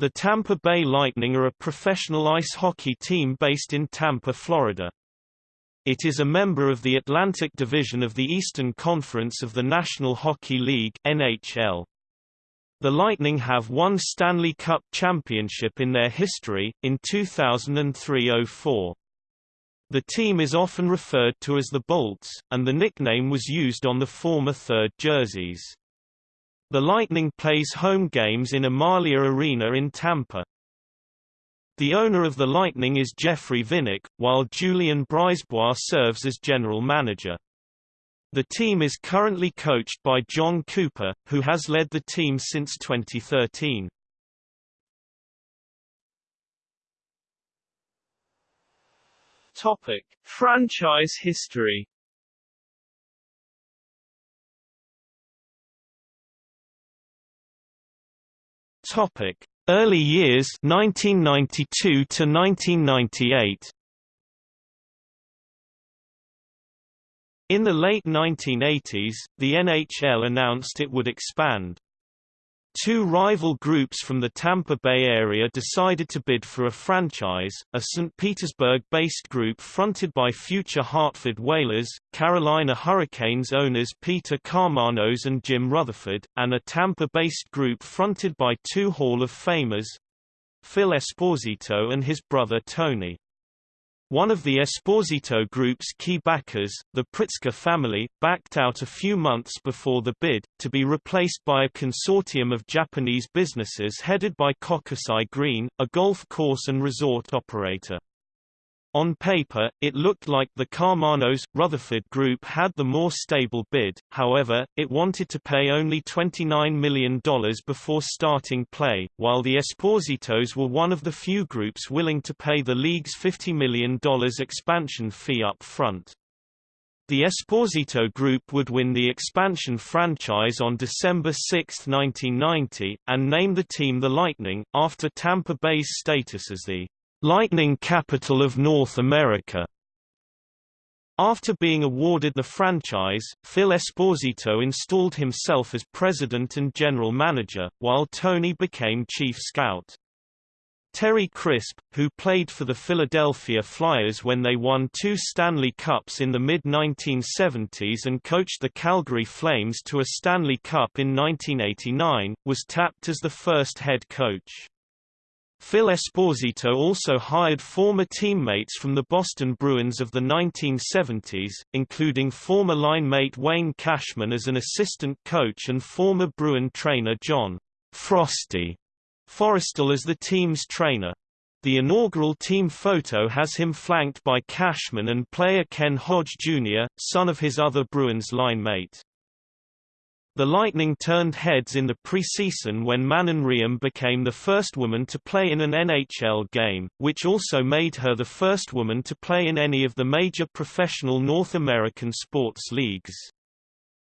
The Tampa Bay Lightning are a professional ice hockey team based in Tampa, Florida. It is a member of the Atlantic Division of the Eastern Conference of the National Hockey League NHL. The Lightning have won Stanley Cup championship in their history, in 2003–04. The team is often referred to as the Bolts, and the nickname was used on the former third jerseys. The Lightning plays home games in Amalie Arena in Tampa. The owner of the Lightning is Jeffrey Vinik, while Julien Brisebois serves as general manager. The team is currently coached by Jon Cooper, who has led the team since 2013. Topic: Franchise history. Topic: Early years 1992 to 1998. In the late 1980s, the NHL announced it would expand. Two rival groups from the Tampa Bay area decided to bid for a franchise, a St. Petersburg-based group fronted by future Hartford Whalers, Carolina Hurricanes owners Peter Karmanos and Jim Rutherford, and a Tampa-based group fronted by two Hall of Famers—Phil Esposito and his brother Tony. One of the Esposito Group's key backers, the Pritzker family, backed out a few months before the bid, to be replaced by a consortium of Japanese businesses headed by Kokusai Green, a golf course and resort operator. On paper, it looked like the Karmanos-Rutherford Group had the more stable bid, however, it wanted to pay only $29 million before starting play, while the Espositos were one of the few groups willing to pay the league's $50 million expansion fee up front. The Esposito Group would win the expansion franchise on December 6, 1990, and name the team the Lightning, after Tampa Bay's status as the Lightning Capital of North America. After being awarded the franchise, Phil Esposito installed himself as president and general manager, while Tony became chief scout. Terry Crisp, who played for the Philadelphia Flyers when they won two Stanley Cups in the mid-1970s and coached the Calgary Flames to a Stanley Cup in 1989, was tapped as the first head coach. Phil Esposito also hired former teammates from the Boston Bruins of the 1970s, including former line-mate Wayne Cashman as an assistant coach and former Bruin trainer John Frosty Forrestal as the team's trainer. The inaugural team photo has him flanked by Cashman and player Ken Hodge Jr., son of his other Bruins line mate. The Lightning turned heads in the preseason when Manon Rhéaume became the first woman to play in an NHL game, which also made her the first woman to play in any of the major professional North American sports leagues.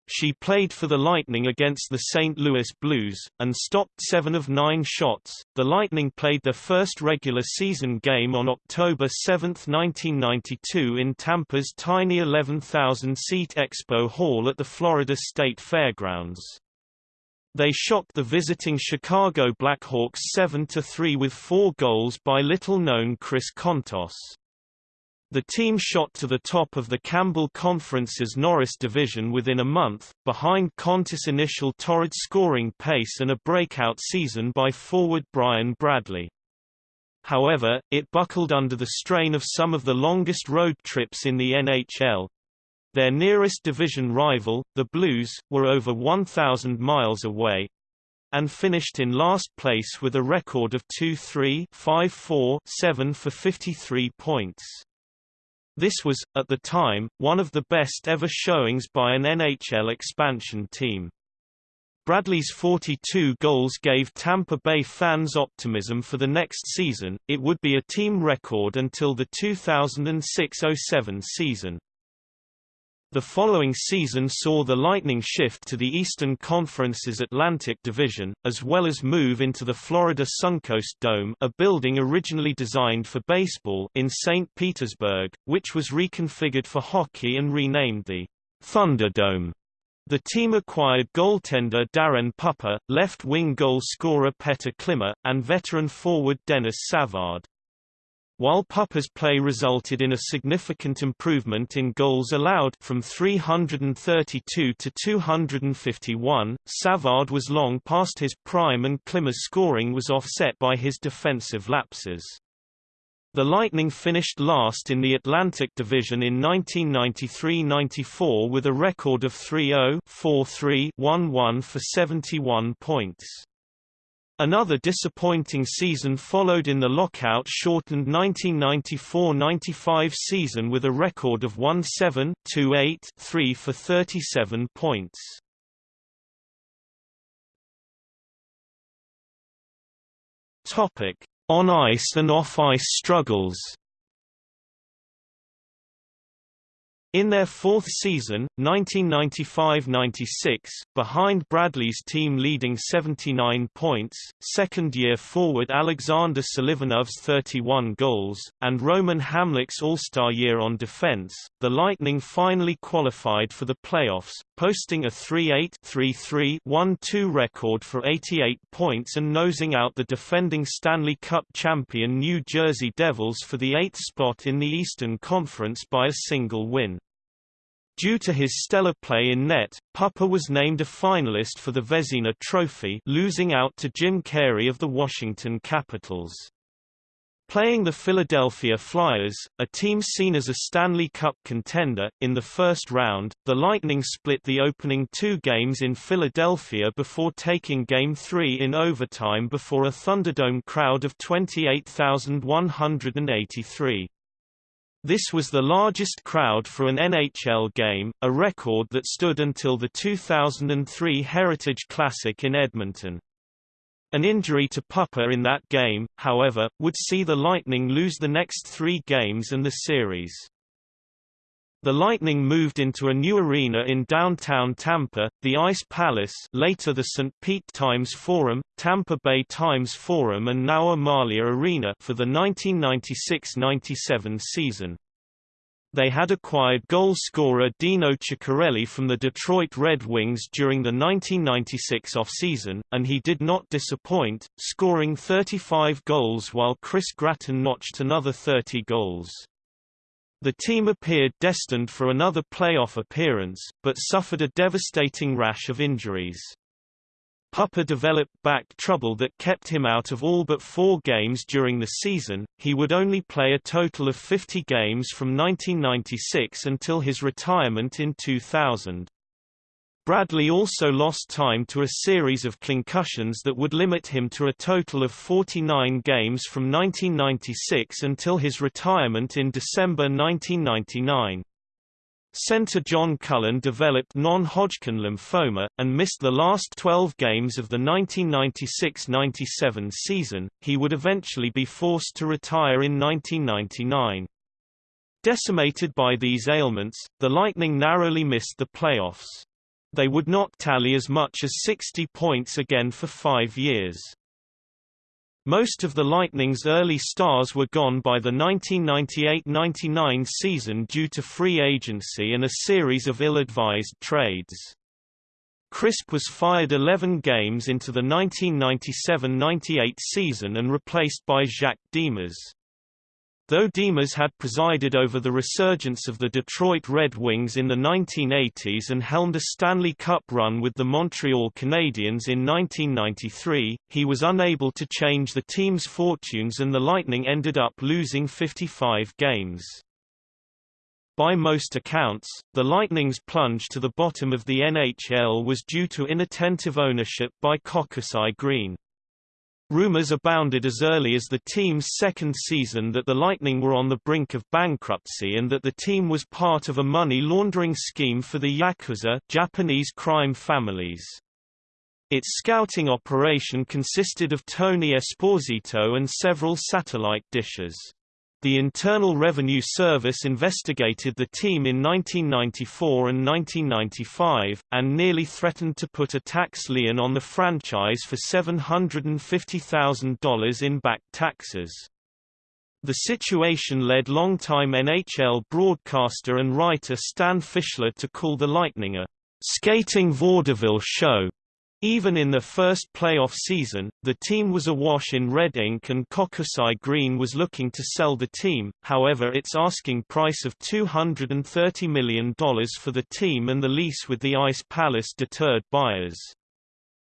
She played for the Lightning against the St. Louis Blues, and stopped seven of nine shots. The Lightning played their first regular season game on October 7, 1992 in Tampa's tiny 11,000-seat Expo Hall at the Florida State Fairgrounds. They shocked the visiting Chicago Blackhawks 7–3 with four goals by little-known Chris Kontos. The team shot to the top of the Campbell Conference's Norris Division within a month, behind Kontos' initial torrid scoring pace and a breakout season by forward Brian Bradley. However, it buckled under the strain of some of the longest road trips in the NHL. Their nearest division rival, the Blues, were over 1,000 miles away, and finished in last place with a record of 2-3 5-4-7 for 53 points. This was, at the time, one of the best ever showings by an NHL expansion team. Bradley's 42 goals gave Tampa Bay fans optimism for the next season, it would be a team record until the 2006–07 season. The following season saw the Lightning shift to the Eastern Conference's Atlantic Division, as well as move into the Florida Suncoast Dome a building originally designed for baseball in St. Petersburg, which was reconfigured for hockey and renamed the Thunderdome. The team acquired goaltender Daren Puppa, left-wing goal scorer Petr Klima, and veteran forward Denis Savard. While Puppa's play resulted in a significant improvement in goals allowed from 332 to 251, Savard was long past his prime and Klima's scoring was offset by his defensive lapses. The Lightning finished last in the Atlantic Division in 1993–94 with a record of 3-0-4-3-1-1 for 71 points. Another disappointing season followed in the lockout-shortened 1994–95 season with a record of 1-7-2-8-3 for 37 points. On ice and off ice struggles. In their fourth season, 1995–96, behind Bradley's team leading 79 points, second-year forward Alexander Selivanov's 31 goals, and Roman Hamrlik's All-Star year on defense, the Lightning finally qualified for the playoffs, posting a 3-8-3-3-1-2 record for 88 points and nosing out the defending Stanley Cup champion New Jersey Devils for the eighth spot in the Eastern Conference by a single win. Due to his stellar play in net, Puppa was named a finalist for the Vezina Trophy losing out to Jim Carey of the Washington Capitals. Playing the Philadelphia Flyers, a team seen as a Stanley Cup contender, in the first round, the Lightning split the opening two games in Philadelphia before taking Game 3 in overtime before a Thunderdome crowd of 28,183. This was the largest crowd for an NHL game, a record that stood until the 2003 Heritage Classic in Edmonton. An injury to Puppa in that game, however, would see the Lightning lose the next three games and the series. The Lightning moved into a new arena in downtown Tampa, the Ice Palace later the St. Pete Times Forum, Tampa Bay Times Forum and now Amalie Arena for the 1996–97 season. They had acquired goal scorer Dino Ciccarelli from the Detroit Red Wings during the 1996 off-season, and he did not disappoint, scoring 35 goals while Chris Gratton notched another 30 goals. The team appeared destined for another playoff appearance, but suffered a devastating rash of injuries. Puppa developed back trouble that kept him out of all but four games during the season. He would only play a total of 50 games from 1996 until his retirement in 2000. Bradley also lost time to a series of concussions that would limit him to a total of 49 games from 1996 until his retirement in December 1999. Center John Cullen developed non-Hodgkin lymphoma, and missed the last 12 games of the 1996–97 season. He would eventually be forced to retire in 1999. Decimated by these ailments, the Lightning narrowly missed the playoffs. They would not tally as much as 60 points again for five years. Most of the Lightning's early stars were gone by the 1998–99 season due to free agency and a series of ill-advised trades. Crisp was fired 11 games into the 1997–98 season and replaced by Jacques Demers. Though Demers had presided over the resurgence of the Detroit Red Wings in the 1980s and helmed a Stanley Cup run with the Montreal Canadiens in 1993, he was unable to change the team's fortunes and the Lightning ended up losing 55 games. By most accounts, the Lightning's plunge to the bottom of the NHL was due to inattentive ownership by Kokusai Green. Rumors abounded as early as the team's second season that the Lightning were on the brink of bankruptcy and that the team was part of a money laundering scheme for the Yakuza Japanese crime families. Its scouting operation consisted of Tony Esposito and several satellite dishes. The Internal Revenue Service investigated the team in 1994 and 1995, and nearly threatened to put a tax lien on the franchise for $750,000 in back taxes. The situation led longtime NHL broadcaster and writer Stan Fischler to call the Lightning a skating vaudeville show. Even in their first playoff season, the team was awash in red ink and Kokusai Green was looking to sell the team, however its asking price of $230 million for the team and the lease with the Ice Palace deterred buyers.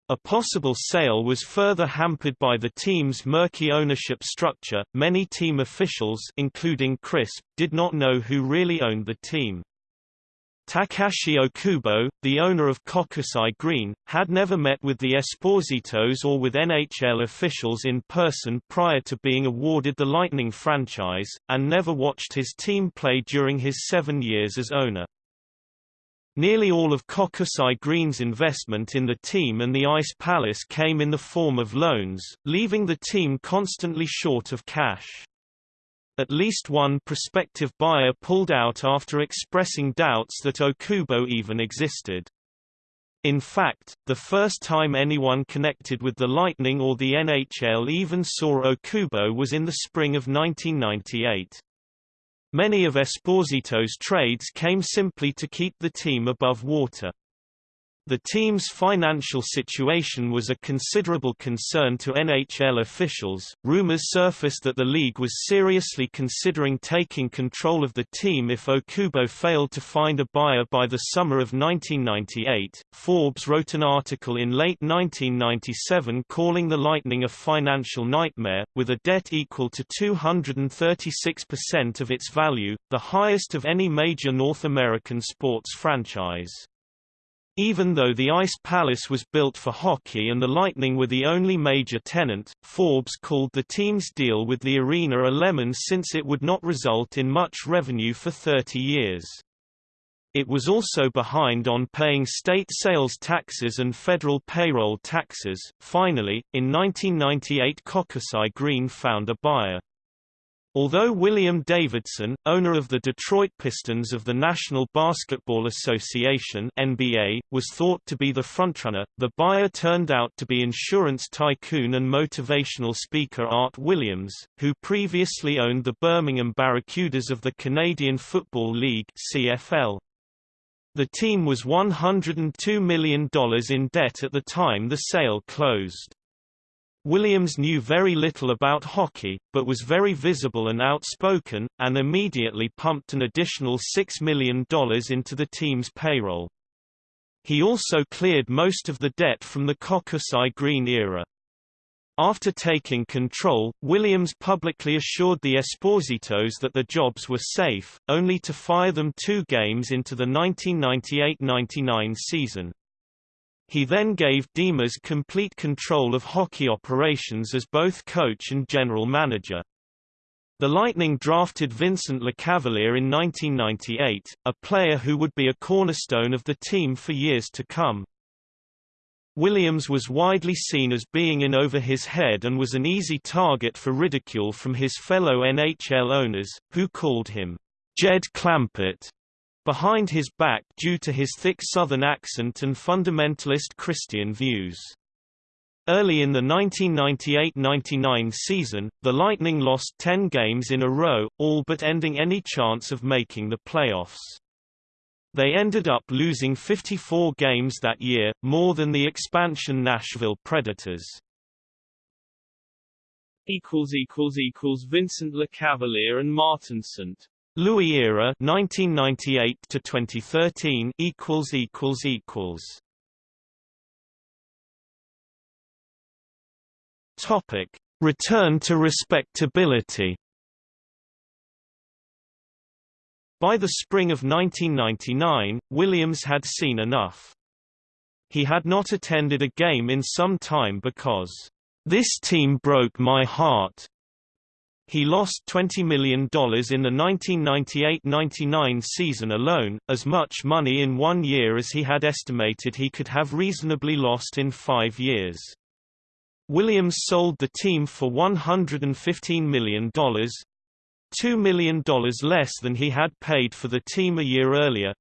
A possible sale was further hampered by the team's murky ownership structure. Many team officials, including Crisp, did not know who really owned the team. Takashi Okubo, the owner of Kokusai Green, had never met with the Espositos or with NHL officials in person prior to being awarded the Lightning franchise, and never watched his team play during his seven years as owner. Nearly all of Kokusai Green's investment in the team and the Ice Palace came in the form of loans, leaving the team constantly short of cash. At least one prospective buyer pulled out after expressing doubts that Okubo even existed. In fact, the first time anyone connected with the Lightning or the NHL even saw Okubo was in the spring of 1998. Many of Esposito's trades came simply to keep the team above water. The team's financial situation was a considerable concern to NHL officials. Rumors surfaced that the league was seriously considering taking control of the team if Okubo failed to find a buyer by the summer of 1998. Forbes wrote an article in late 1997 calling the Lightning a financial nightmare, with a debt equal to 236% of its value, the highest of any major North American sports franchise. Even though the Ice Palace was built for hockey and the Lightning were the only major tenant, Forbes called the team's deal with the arena a lemon since it would not result in much revenue for 30 years. It was also behind on paying state sales taxes and federal payroll taxes. Finally, in 1998 Kokusai Green found a buyer. Although William Davidson, owner of the Detroit Pistons of the National Basketball Association (NBA), was thought to be the frontrunner, the buyer turned out to be insurance tycoon and motivational speaker Art Williams, who previously owned the Birmingham Barracudas of the Canadian Football League (CFL). The team was $102 million in debt at the time the sale closed. Williams knew very little about hockey, but was very visible and outspoken, and immediately pumped an additional $6 million into the team's payroll. He also cleared most of the debt from the Kokusai Green era. After taking control, Williams publicly assured the Espositos that the jobs were safe, only to fire them two games into the 1998–99 season. He then gave Demers complete control of hockey operations as both coach and general manager. The Lightning drafted Vincent Lecavalier in 1998, a player who would be a cornerstone of the team for years to come. Williams was widely seen as being in over his head and was an easy target for ridicule from his fellow NHL owners, who called him Jed Clampett behind his back due to his thick Southern accent and fundamentalist Christian views. Early in the 1998–99 season, the Lightning lost 10 games in a row, all but ending any chance of making the playoffs. They ended up losing 54 games that year, more than the expansion Nashville Predators. Vincent Lecavalier and Martin St. Louis era 1998 to 2013 equals equals equals. Topic. Return to respectability. By the spring of 1999, Williams had seen enough. He had not attended a game in some time because, "...this team broke my heart," He lost $20 million in the 1998–99 season alone, as much money in one year as he had estimated he could have reasonably lost in five years. Williams sold the team for $115 million, $2 million less than he had paid for the team a year earlier,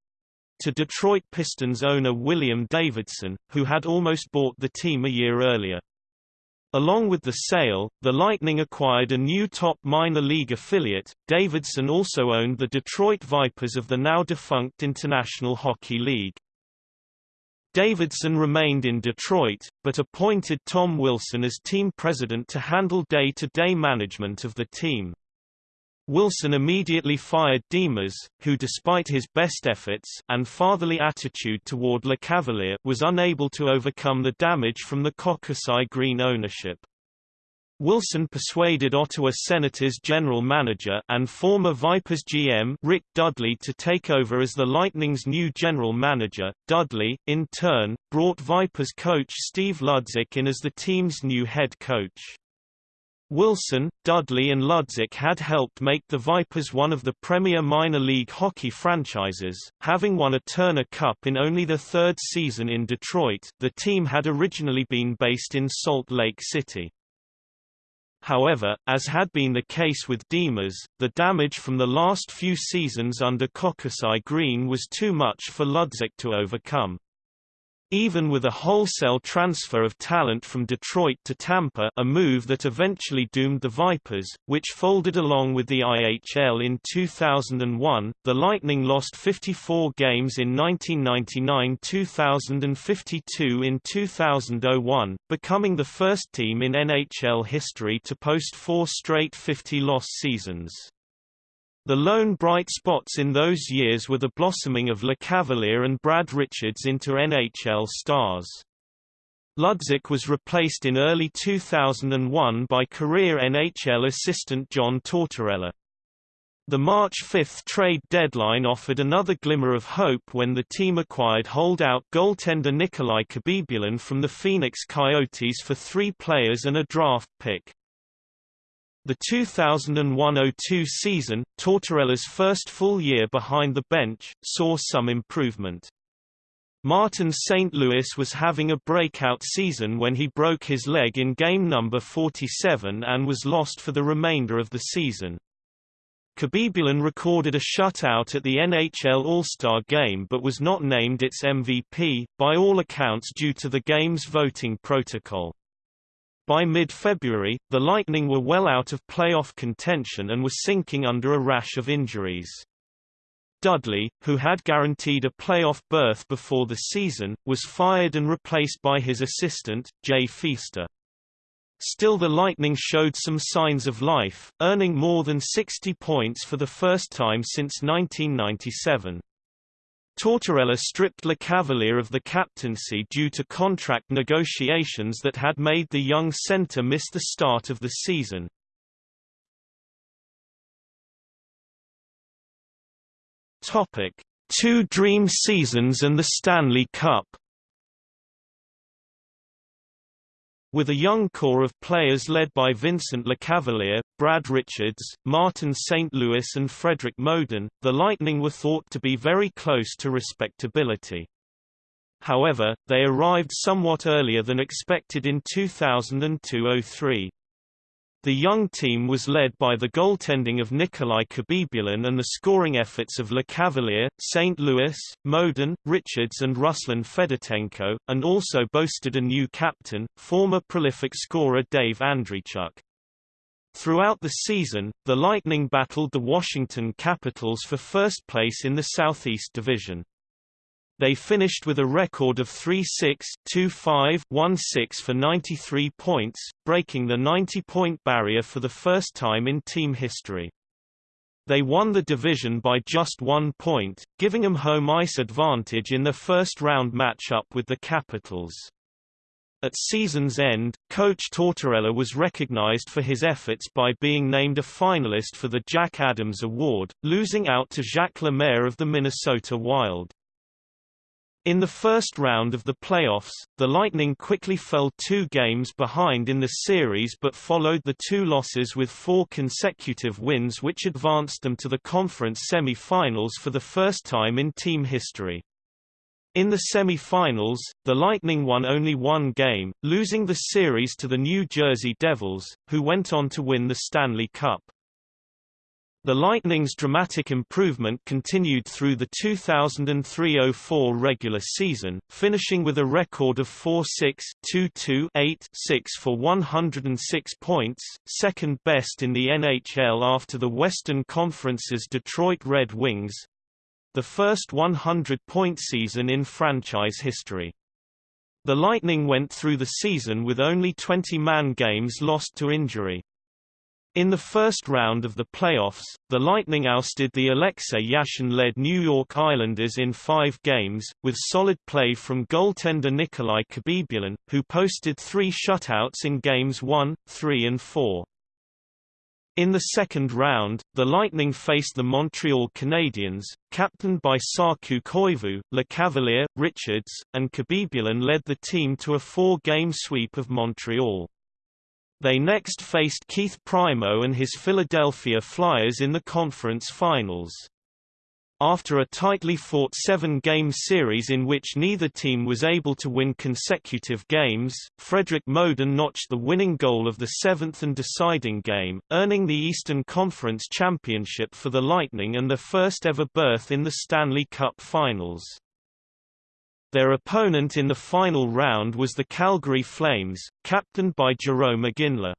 to Detroit Pistons owner William Davidson, who had almost bought the team a year earlier. Along with the sale, the Lightning acquired a new top minor league affiliate. Davidson also owned the Detroit Vipers of the now defunct International Hockey League. Davidson remained in Detroit, but appointed Tom Wilson as team president to handle day-to-day -day management of the team. Wilson immediately fired Demers, who despite his best efforts and fatherly attitude toward Lecavalier was unable to overcome the damage from the Kokusai Green ownership. Wilson persuaded Ottawa Senators general manager and former Vipers GM Rick Dudley to take over as the Lightning's new general manager. Dudley, in turn, brought Vipers coach Steve Ludzik in as the team's new head coach. Wilson, Dudley and Ludzik had helped make the Vipers one of the premier minor league hockey franchises, having won a Turner Cup in only the third season in Detroit the team had originally been based in Salt Lake City. However, as had been the case with Demers, the damage from the last few seasons under Kokusai Green was too much for Ludzik to overcome. Even with a wholesale transfer of talent from Detroit to Tampa a move that eventually doomed the Vipers, which folded along with the IHL in 2001, the Lightning lost 54 games in 1999-2000 and 52 in 2001, becoming the first team in NHL history to post four straight 50-loss seasons. The lone bright spots in those years were the blossoming of Lecavalier and Brad Richards into NHL stars. Ludzik was replaced in early 2001 by career NHL assistant John Tortorella. The March 5 trade deadline offered another glimmer of hope when the team acquired holdout goaltender Nikolai Khabibulin from the Phoenix Coyotes for three players and a draft pick. The 2001–02 season, Tortorella's first full year behind the bench, saw some improvement. Martin St. Louis was having a breakout season when he broke his leg in game number 47 and was lost for the remainder of the season. Khabibulin recorded a shutout at the NHL All-Star Game but was not named its MVP, by all accounts due to the game's voting protocol. By mid-February, the Lightning were well out of playoff contention and were sinking under a rash of injuries. Dudley, who had guaranteed a playoff berth before the season, was fired and replaced by his assistant, Jay Feaster. Still the Lightning showed some signs of life, earning more than 60 points for the first time since 1997. Tortorella stripped Lecavalier of the captaincy due to contract negotiations that had made the young centre miss the start of the season. Topic: Two dream seasons and the Stanley Cup. With a young core of players led by Vincent Lecavalier, Brad Richards, Martin St. Louis and Fredrik Modin, the Lightning were thought to be very close to respectability. However, they arrived somewhat earlier than expected in 2002–03. The young team was led by the goaltending of Nikolai Khabibulin and the scoring efforts of Lecavalier, St. Louis, Modin, Richards and Ruslan Fedotenko, and also boasted a new captain, former prolific scorer Dave Andreychuk. Throughout the season, the Lightning battled the Washington Capitals for first place in the Southeast Division. They finished with a record of 3-6-2-5-1-6 for 93 points, breaking the 90-point barrier for the first time in team history. They won the division by just one point, giving them home ice advantage in the first-round matchup with the Capitals. At season's end, coach Tortorella was recognized for his efforts by being named a finalist for the Jack Adams Award, losing out to Jacques Lemaire of the Minnesota Wild. In the first round of the playoffs, the Lightning quickly fell two games behind in the series but followed the two losses with four consecutive wins which advanced them to the conference semi-finals for the first time in team history. In the semi-finals, the Lightning won only one game, losing the series to the New Jersey Devils, who went on to win the Stanley Cup. The Lightning's dramatic improvement continued through the 2003–04 regular season, finishing with a record of 4-6, 2-2, 8-6 for 106 points, second best in the NHL after the Western Conference's Detroit Red Wings—the first 100-point season in franchise history. The Lightning went through the season with only 20-man games lost to injury. In the first round of the playoffs, the Lightning ousted the Alexei Yashin-led New York Islanders in five games, with solid play from goaltender Nikolai Khabibulin, who posted three shutouts in games 1, 3 and 4. In the second round, the Lightning faced the Montreal Canadiens, captained by Saku Koivu, Lecavalier, Richards, and Khabibulin led the team to a four-game sweep of Montreal. They next faced Keith Primeau and his Philadelphia Flyers in the conference finals. After a tightly fought seven-game series in which neither team was able to win consecutive games, Fredrik Modin notched the winning goal of the seventh and deciding game, earning the Eastern Conference Championship for the Lightning and their first ever berth in the Stanley Cup Finals. Their opponent in the final round was the Calgary Flames, captained by Jarome Iginla.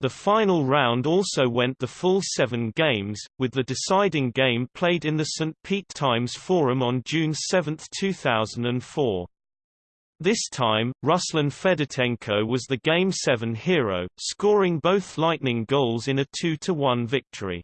The final round also went the full seven games, with the deciding game played in the St. Pete Times Forum on June 7, 2004. This time, Ruslan Fedotenko was the Game 7 hero, scoring both Lightning goals in a 2-1 victory.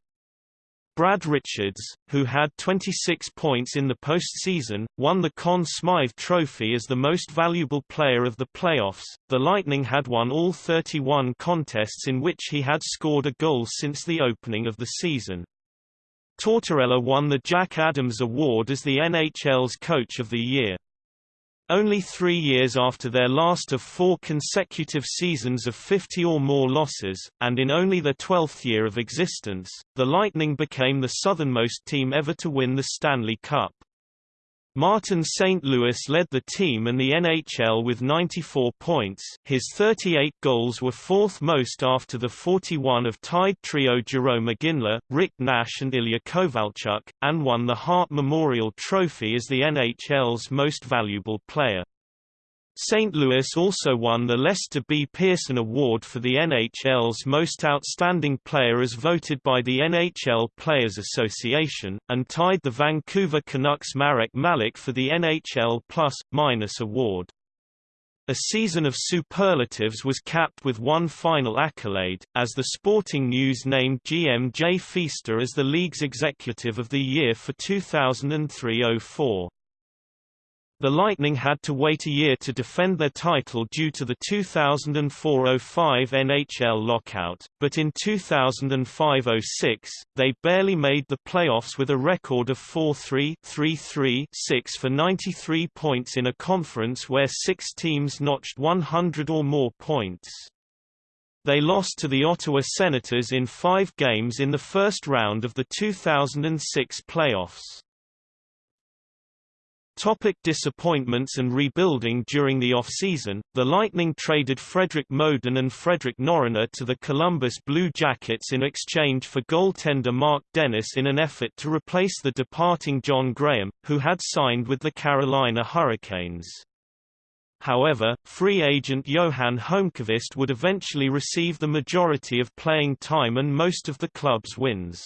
Brad Richards, who had 26 points in the postseason, won the Conn Smythe Trophy as the most valuable player of the playoffs. The Lightning had won all 31 contests in which he had scored a goal since the opening of the season. Tortorella won the Jack Adams Award as the NHL's Coach of the Year. Only three years after their last of four consecutive seasons of 50 or more losses, and in only their 12th year of existence, the Lightning became the southernmost team ever to win the Stanley Cup. Martin St. Louis led the team and the NHL with 94 points his 38 goals were fourth most after the 41 of tied trio Jarome Iginla, Rick Nash and Ilya Kovalchuk, and won the Hart Memorial Trophy as the NHL's most valuable player. St. Louis also won the Lester B. Pearson Award for the NHL's Most Outstanding Player as voted by the NHL Players Association, and tied the Vancouver Canucks Marek Malik for the NHL Plus, Minus Award. A season of superlatives was capped with one final accolade, as the Sporting News named GM Jay Feaster as the league's Executive of the Year for 2003-04. The Lightning had to wait a year to defend their title due to the 2004–05 NHL lockout, but in 2005–06, they barely made the playoffs with a record of 4-3 3-3 6 for 93 points in a conference where six teams notched 100 or more points. They lost to the Ottawa Senators in five games in the first round of the 2006 playoffs. Topic disappointments and rebuilding During the off-season, the Lightning traded Fredrik Modin and Fredrik Norrena to the Columbus Blue Jackets in exchange for goaltender Marc Denis in an effort to replace the departing John Grahame, who had signed with the Carolina Hurricanes. However, free agent Johan Holmqvist would eventually receive the majority of playing time and most of the club's wins.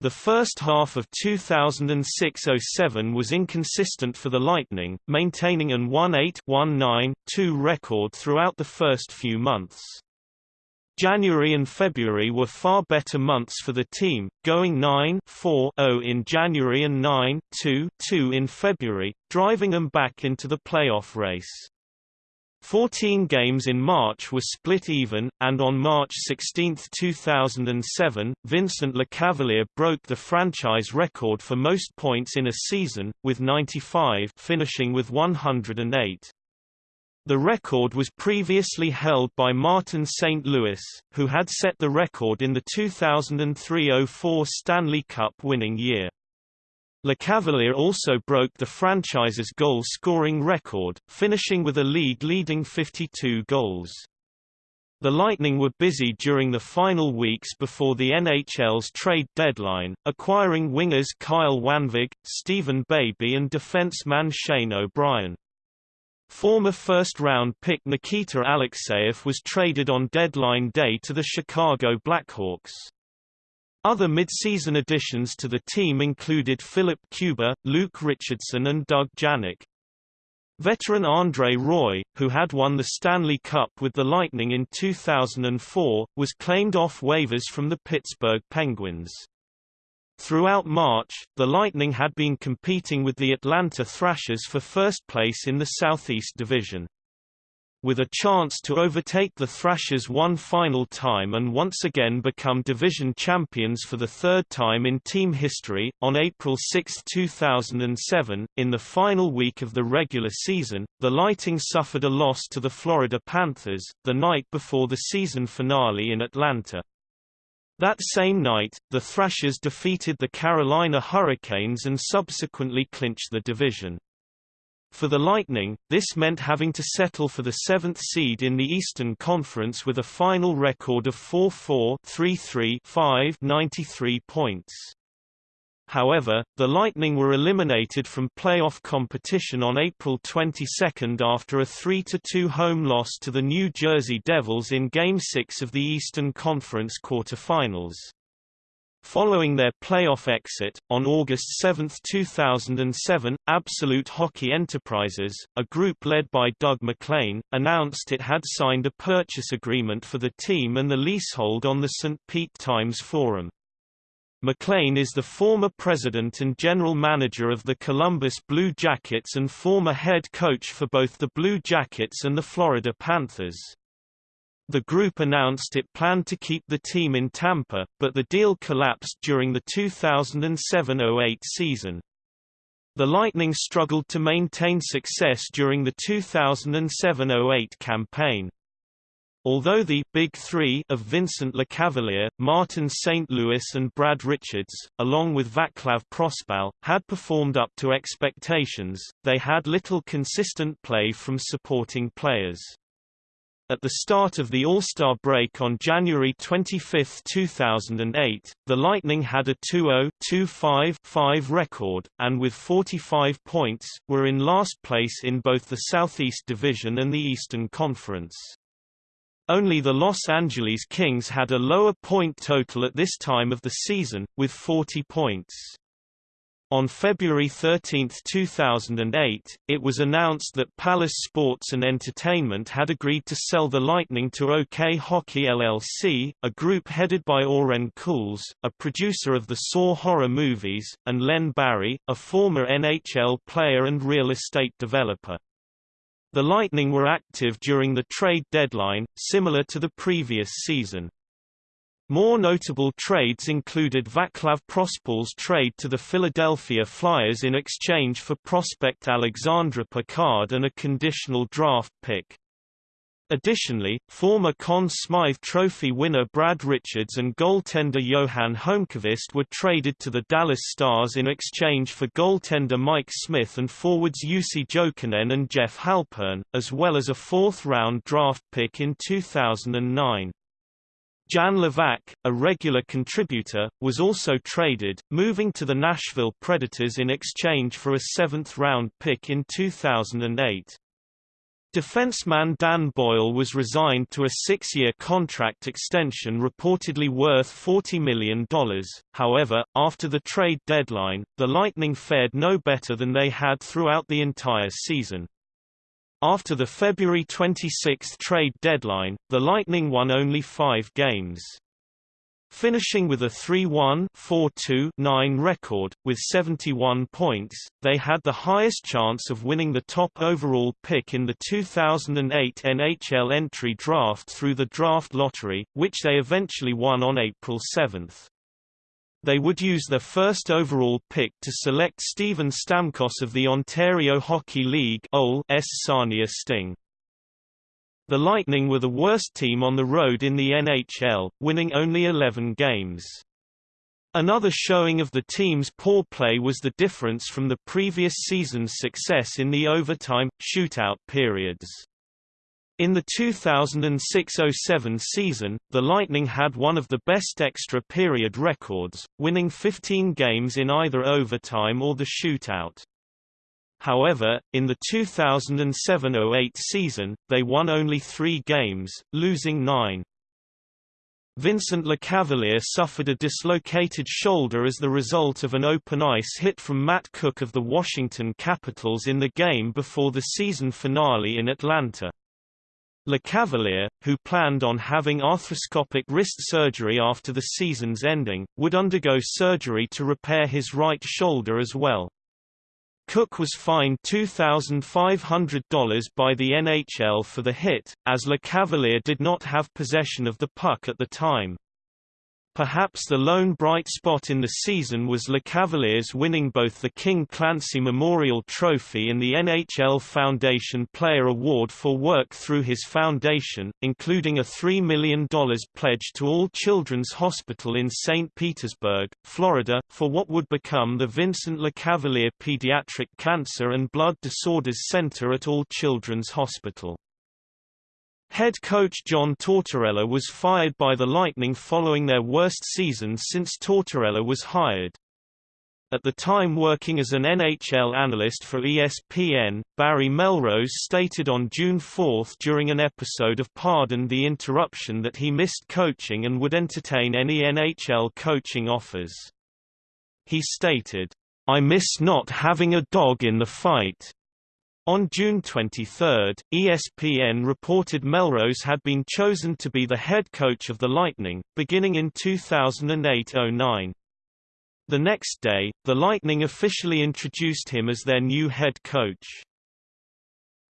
The first half of 2006–07 was inconsistent for the Lightning, maintaining an 1-8-1-9-2 record throughout the first few months. January and February were far better months for the team, going 9-4-0 in January and 9-2-2 in February, driving them back into the playoff race. Fourteen games in March were split even, and on March 16, 2007, Vincent Lecavalier broke the franchise record for most points in a season, with 95 finishing with 108. The record was previously held by Martin St. Louis, who had set the record in the 2003–04 Stanley Cup winning year. Lecavalier also broke the franchise's goal-scoring record, finishing with a league-leading 52 goals. The Lightning were busy during the final weeks before the NHL's trade deadline, acquiring wingers Kyle Wanvig, Stephen Baby and defenseman Shane O'Brien. Former first-round pick Nikita Alexeyev was traded on deadline day to the Chicago Blackhawks. Other mid-season additions to the team included Filip Kuba, Luke Richardson and Doug Janik. Veteran Andre Roy, who had won the Stanley Cup with the Lightning in 2004, was claimed off waivers from the Pittsburgh Penguins. Throughout March, the Lightning had been competing with the Atlanta Thrashers for first place in the Southeast Division. With a chance to overtake the Thrashers one final time and once again become division champions for the third time in team history, on April 6, 2007, in the final week of the regular season, the Lighting suffered a loss to the Florida Panthers, the night before the season finale in Atlanta. That same night, the Thrashers defeated the Carolina Hurricanes and subsequently clinched the division. For the Lightning, this meant having to settle for the seventh seed in the Eastern Conference with a final record of 4-4 3-3 93 points. However, the Lightning were eliminated from playoff competition on April 22 after a 3–2 home loss to the New Jersey Devils in Game 6 of the Eastern Conference quarterfinals. Following their playoff exit, on August 7, 2007, Absolute Hockey Enterprises, a group led by Doug MacLean, announced it had signed a purchase agreement for the team and the leasehold on the St. Pete Times Forum. MacLean is the former president and general manager of the Columbus Blue Jackets and former head coach for both the Blue Jackets and the Florida Panthers. The group announced it planned to keep the team in Tampa, but the deal collapsed during the 2007–08 season. The Lightning struggled to maintain success during the 2007–08 campaign. Although the Big Three of Vincent Lecavalier, Martin St. Louis and Brad Richards, along with Vaclav Prospal, had performed up to expectations, they had little consistent play from supporting players. At the start of the All-Star break on January 25, 2008, the Lightning had a 2-0-2-5-5 record, and with 45 points, were in last place in both the Southeast Division and the Eastern Conference. Only the Los Angeles Kings had a lower point total at this time of the season, with 40 points. On February 13, 2008, it was announced that Palace Sports and Entertainment had agreed to sell the Lightning to OK Hockey LLC, a group headed by Oren Koules, a producer of the Saw horror movies, and Len Barrie, a former NHL player and real estate developer. The Lightning were active during the trade deadline, similar to the previous season. More notable trades included Vaclav Prospal's trade to the Philadelphia Flyers in exchange for prospect Alexandre Picard and a conditional draft pick. Additionally, former Conn Smythe Trophy winner Brad Richards and goaltender Johan Holmqvist were traded to the Dallas Stars in exchange for goaltender Mike Smith and forwards Jussi Jokinen and Jeff Halpern, as well as a fourth-round draft pick in 2009. Jan Hlavac, a regular contributor, was also traded, moving to the Nashville Predators in exchange for a seventh-round pick in 2008. Defenseman Dan Boyle was resigned to a six-year contract extension reportedly worth $40 million, however, after the trade deadline, the Lightning fared no better than they had throughout the entire season. After the February 26 trade deadline, the Lightning won only five games. Finishing with a 3-1-4-2-9 record, with 71 points, they had the highest chance of winning the top overall pick in the 2008 NHL entry draft through the draft lottery, which they eventually won on April 7. They would use their first overall pick to select Steven Stamkos of the Ontario Hockey League S Sarnia Sting. The Lightning were the worst team on the road in the NHL, winning only 11 games. Another showing of the team's poor play was the difference from the previous season's success in the overtime, shootout periods. In the 2006–07 season, the Lightning had one of the best extra period records, winning 15 games in either overtime or the shootout. However, in the 2007–08 season, they won only three games, losing nine. Vincent Lecavalier suffered a dislocated shoulder as the result of an open ice hit from Matt Cooke of the Washington Capitals in the game before the season finale in Atlanta. Lecavalier, who planned on having arthroscopic wrist surgery after the season's ending, would undergo surgery to repair his right shoulder as well. Cooke was fined $2,500 by the NHL for the hit, as Lecavalier did not have possession of the puck at the time. Perhaps the lone bright spot in the season was Lecavalier's winning both the King Clancy Memorial Trophy and the NHL Foundation Player Award for work through his foundation, including a $3 million pledge to All Children's Hospital in St. Petersburg, Florida, for what would become the Vincent Lecavalier Pediatric Cancer and Blood Disorders Center at All Children's Hospital. Head coach John Tortorella was fired by the Lightning following their worst season since Tortorella was hired. At the time working as an NHL analyst for ESPN, Barry Melrose stated on June 4 during an episode of Pardon the Interruption that he missed coaching and would entertain any NHL coaching offers. He stated, I miss not having a dog in the fight. On June 23, ESPN reported Melrose had been chosen to be the head coach of the Lightning, beginning in 2008–09. The next day, the Lightning officially introduced him as their new head coach.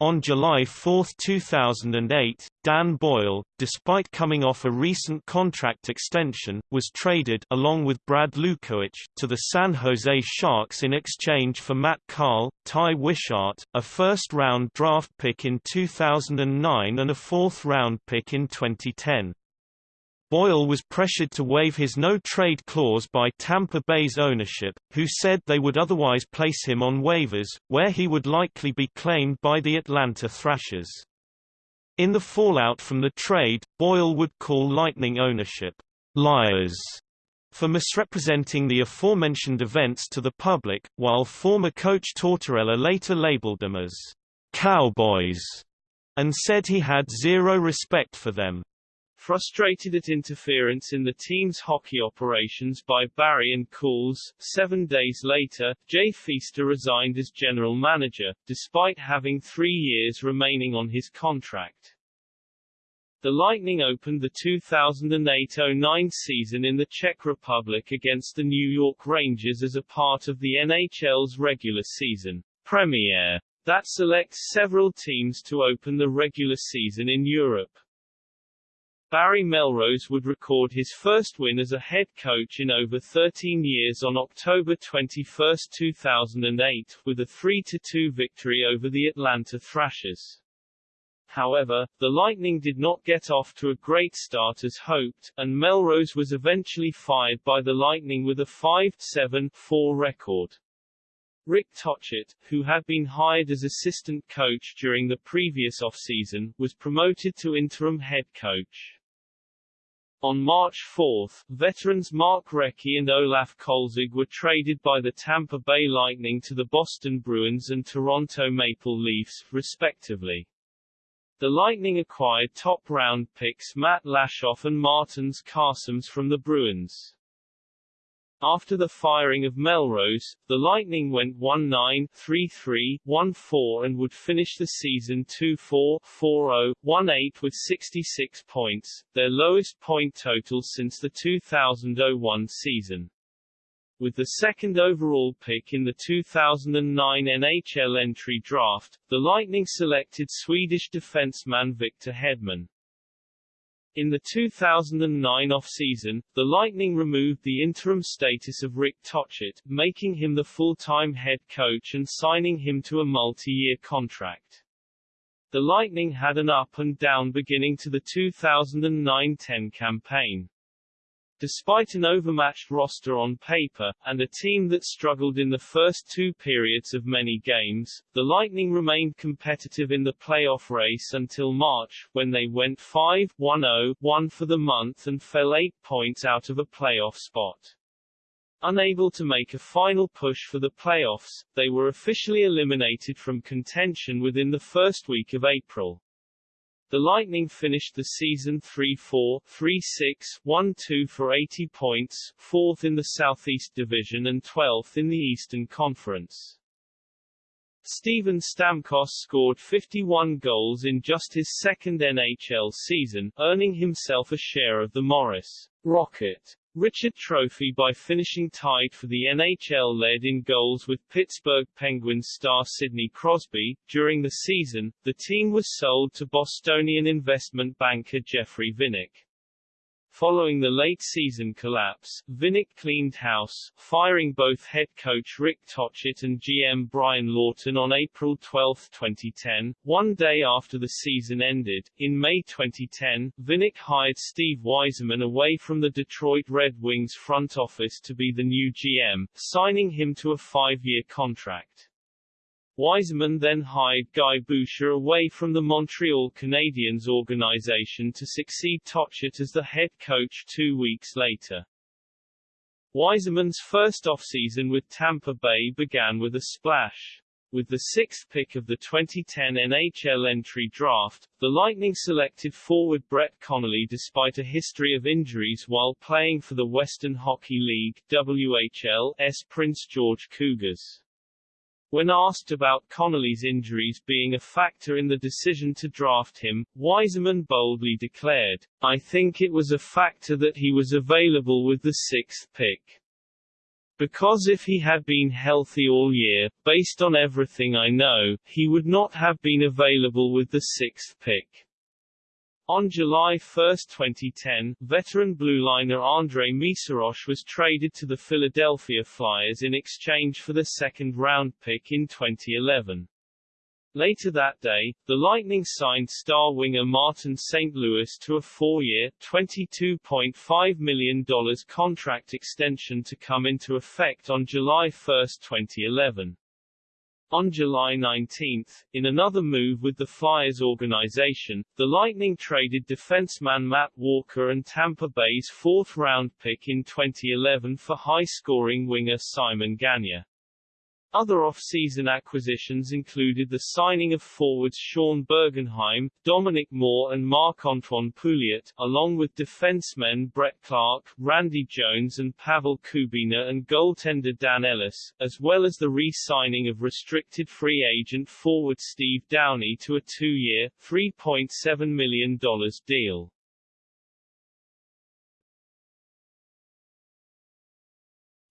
On July 4, 2008, Dan Boyle, despite coming off a recent contract extension, was traded along with Brad Lukowich to the San Jose Sharks in exchange for Matt Carle, Ty Wishart, a first-round draft pick in 2009 and a fourth-round pick in 2010. Boyle was pressured to waive his no-trade clause by Tampa Bay's ownership, who said they would otherwise place him on waivers, where he would likely be claimed by the Atlanta Thrashers. In the fallout from the trade, Boyle would call Lightning ownership, liars, for misrepresenting the aforementioned events to the public, while former coach Tortorella later labeled them as cowboys, and said he had zero respect for them. Frustrated at interference in the team's hockey operations by Barrie and Koules, seven days later, Jay Feaster resigned as general manager, despite having three years remaining on his contract. The Lightning opened the 2008-09 season in the Czech Republic against the New York Rangers as a part of the NHL's regular season premiere that selects several teams to open the regular season in Europe. Barry Melrose would record his first win as a head coach in over 13 years on October 21, 2008, with a 3-2 victory over the Atlanta Thrashers. However, the Lightning did not get off to a great start as hoped, and Melrose was eventually fired by the Lightning with a 5-7-4 record. Rick Tocchet, who had been hired as assistant coach during the previous offseason, was promoted to interim head coach. On March 4, veterans Mark Recchi and Olaf Kolzig were traded by the Tampa Bay Lightning to the Boston Bruins and Toronto Maple Leafs, respectively. The Lightning acquired top-round picks Matt Lashoff and Martins Karsums from the Bruins. After the firing of Melrose, the Lightning went 1-9, 3-3, 1-4 and would finish the season 2-4, 4-0, 1-8 with 66 points, their lowest point total since the 2001 season. With the second overall pick in the 2009 NHL entry draft, the Lightning selected Swedish defenseman Victor Hedman. In the 2009 off-season, the Lightning removed the interim status of Rick Tocchet, making him the full-time head coach and signing him to a multi-year contract. The Lightning had an up and down beginning to the 2009-10 campaign. Despite an overmatched roster on paper, and a team that struggled in the first two periods of many games, the Lightning remained competitive in the playoff race until March, when they went 5-1-0-1 for the month and fell eight points out of a playoff spot. Unable to make a final push for the playoffs, they were officially eliminated from contention within the first week of April. The Lightning finished the season 3-4, 3-6, 1-2 for 80 points, fourth in the Southeast Division and 12th in the Eastern Conference. Steven Stamkos scored 51 goals in just his second NHL season, earning himself a share of the Maurice Rocket Richard Trophy by finishing tied for the NHL led in goals with Pittsburgh Penguins star Sidney Crosby. During the season, the team was sold to Bostonian investment banker Jeffrey Vinik. Following the late-season collapse, Vinik cleaned house, firing both head coach Rick Tocchet and GM Brian Lawton on April 12, 2010, one day after the season ended. In May 2010, Vinik hired Steve Yzerman away from the Detroit Red Wings front office to be the new GM, signing him to a five-year contract. Yzerman then hired Guy Boucher away from the Montreal Canadiens organization to succeed Tocchet as the head coach two weeks later. Yzerman's first offseason with Tampa Bay began with a splash. With the sixth pick of the 2010 NHL entry draft, the Lightning selected forward Brett Connolly despite a history of injuries while playing for the Western Hockey League WHL's Prince George Cougars. When asked about Connolly's injuries being a factor in the decision to draft him, Yzerman boldly declared, I think it was a factor that he was available with the sixth pick. Because if he had been healthy all year, based on everything I know, he would not have been available with the sixth pick. On July 1, 2010, veteran blueliner Andrej Meszaros was traded to the Philadelphia Flyers in exchange for the second-round pick in 2011. Later that day, the Lightning signed star winger Martin St. Louis to a four-year, $22.5 million contract extension to come into effect on July 1, 2011. On July 19, in another move with the Flyers organization, the Lightning traded defenseman Matt Walker and Tampa Bay's fourth-round pick in 2011 for high-scoring winger Simon Gagne. Other off-season acquisitions included the signing of forwards Sean Bergenheim, Dominic Moore and Marc-Antoine Pouliot, along with defensemen Brett Clark, Randy Jones and Pavel Kubina and goaltender Dan Ellis, as well as the re-signing of restricted free agent forward Steve Downie to a two-year, $3.7 million deal.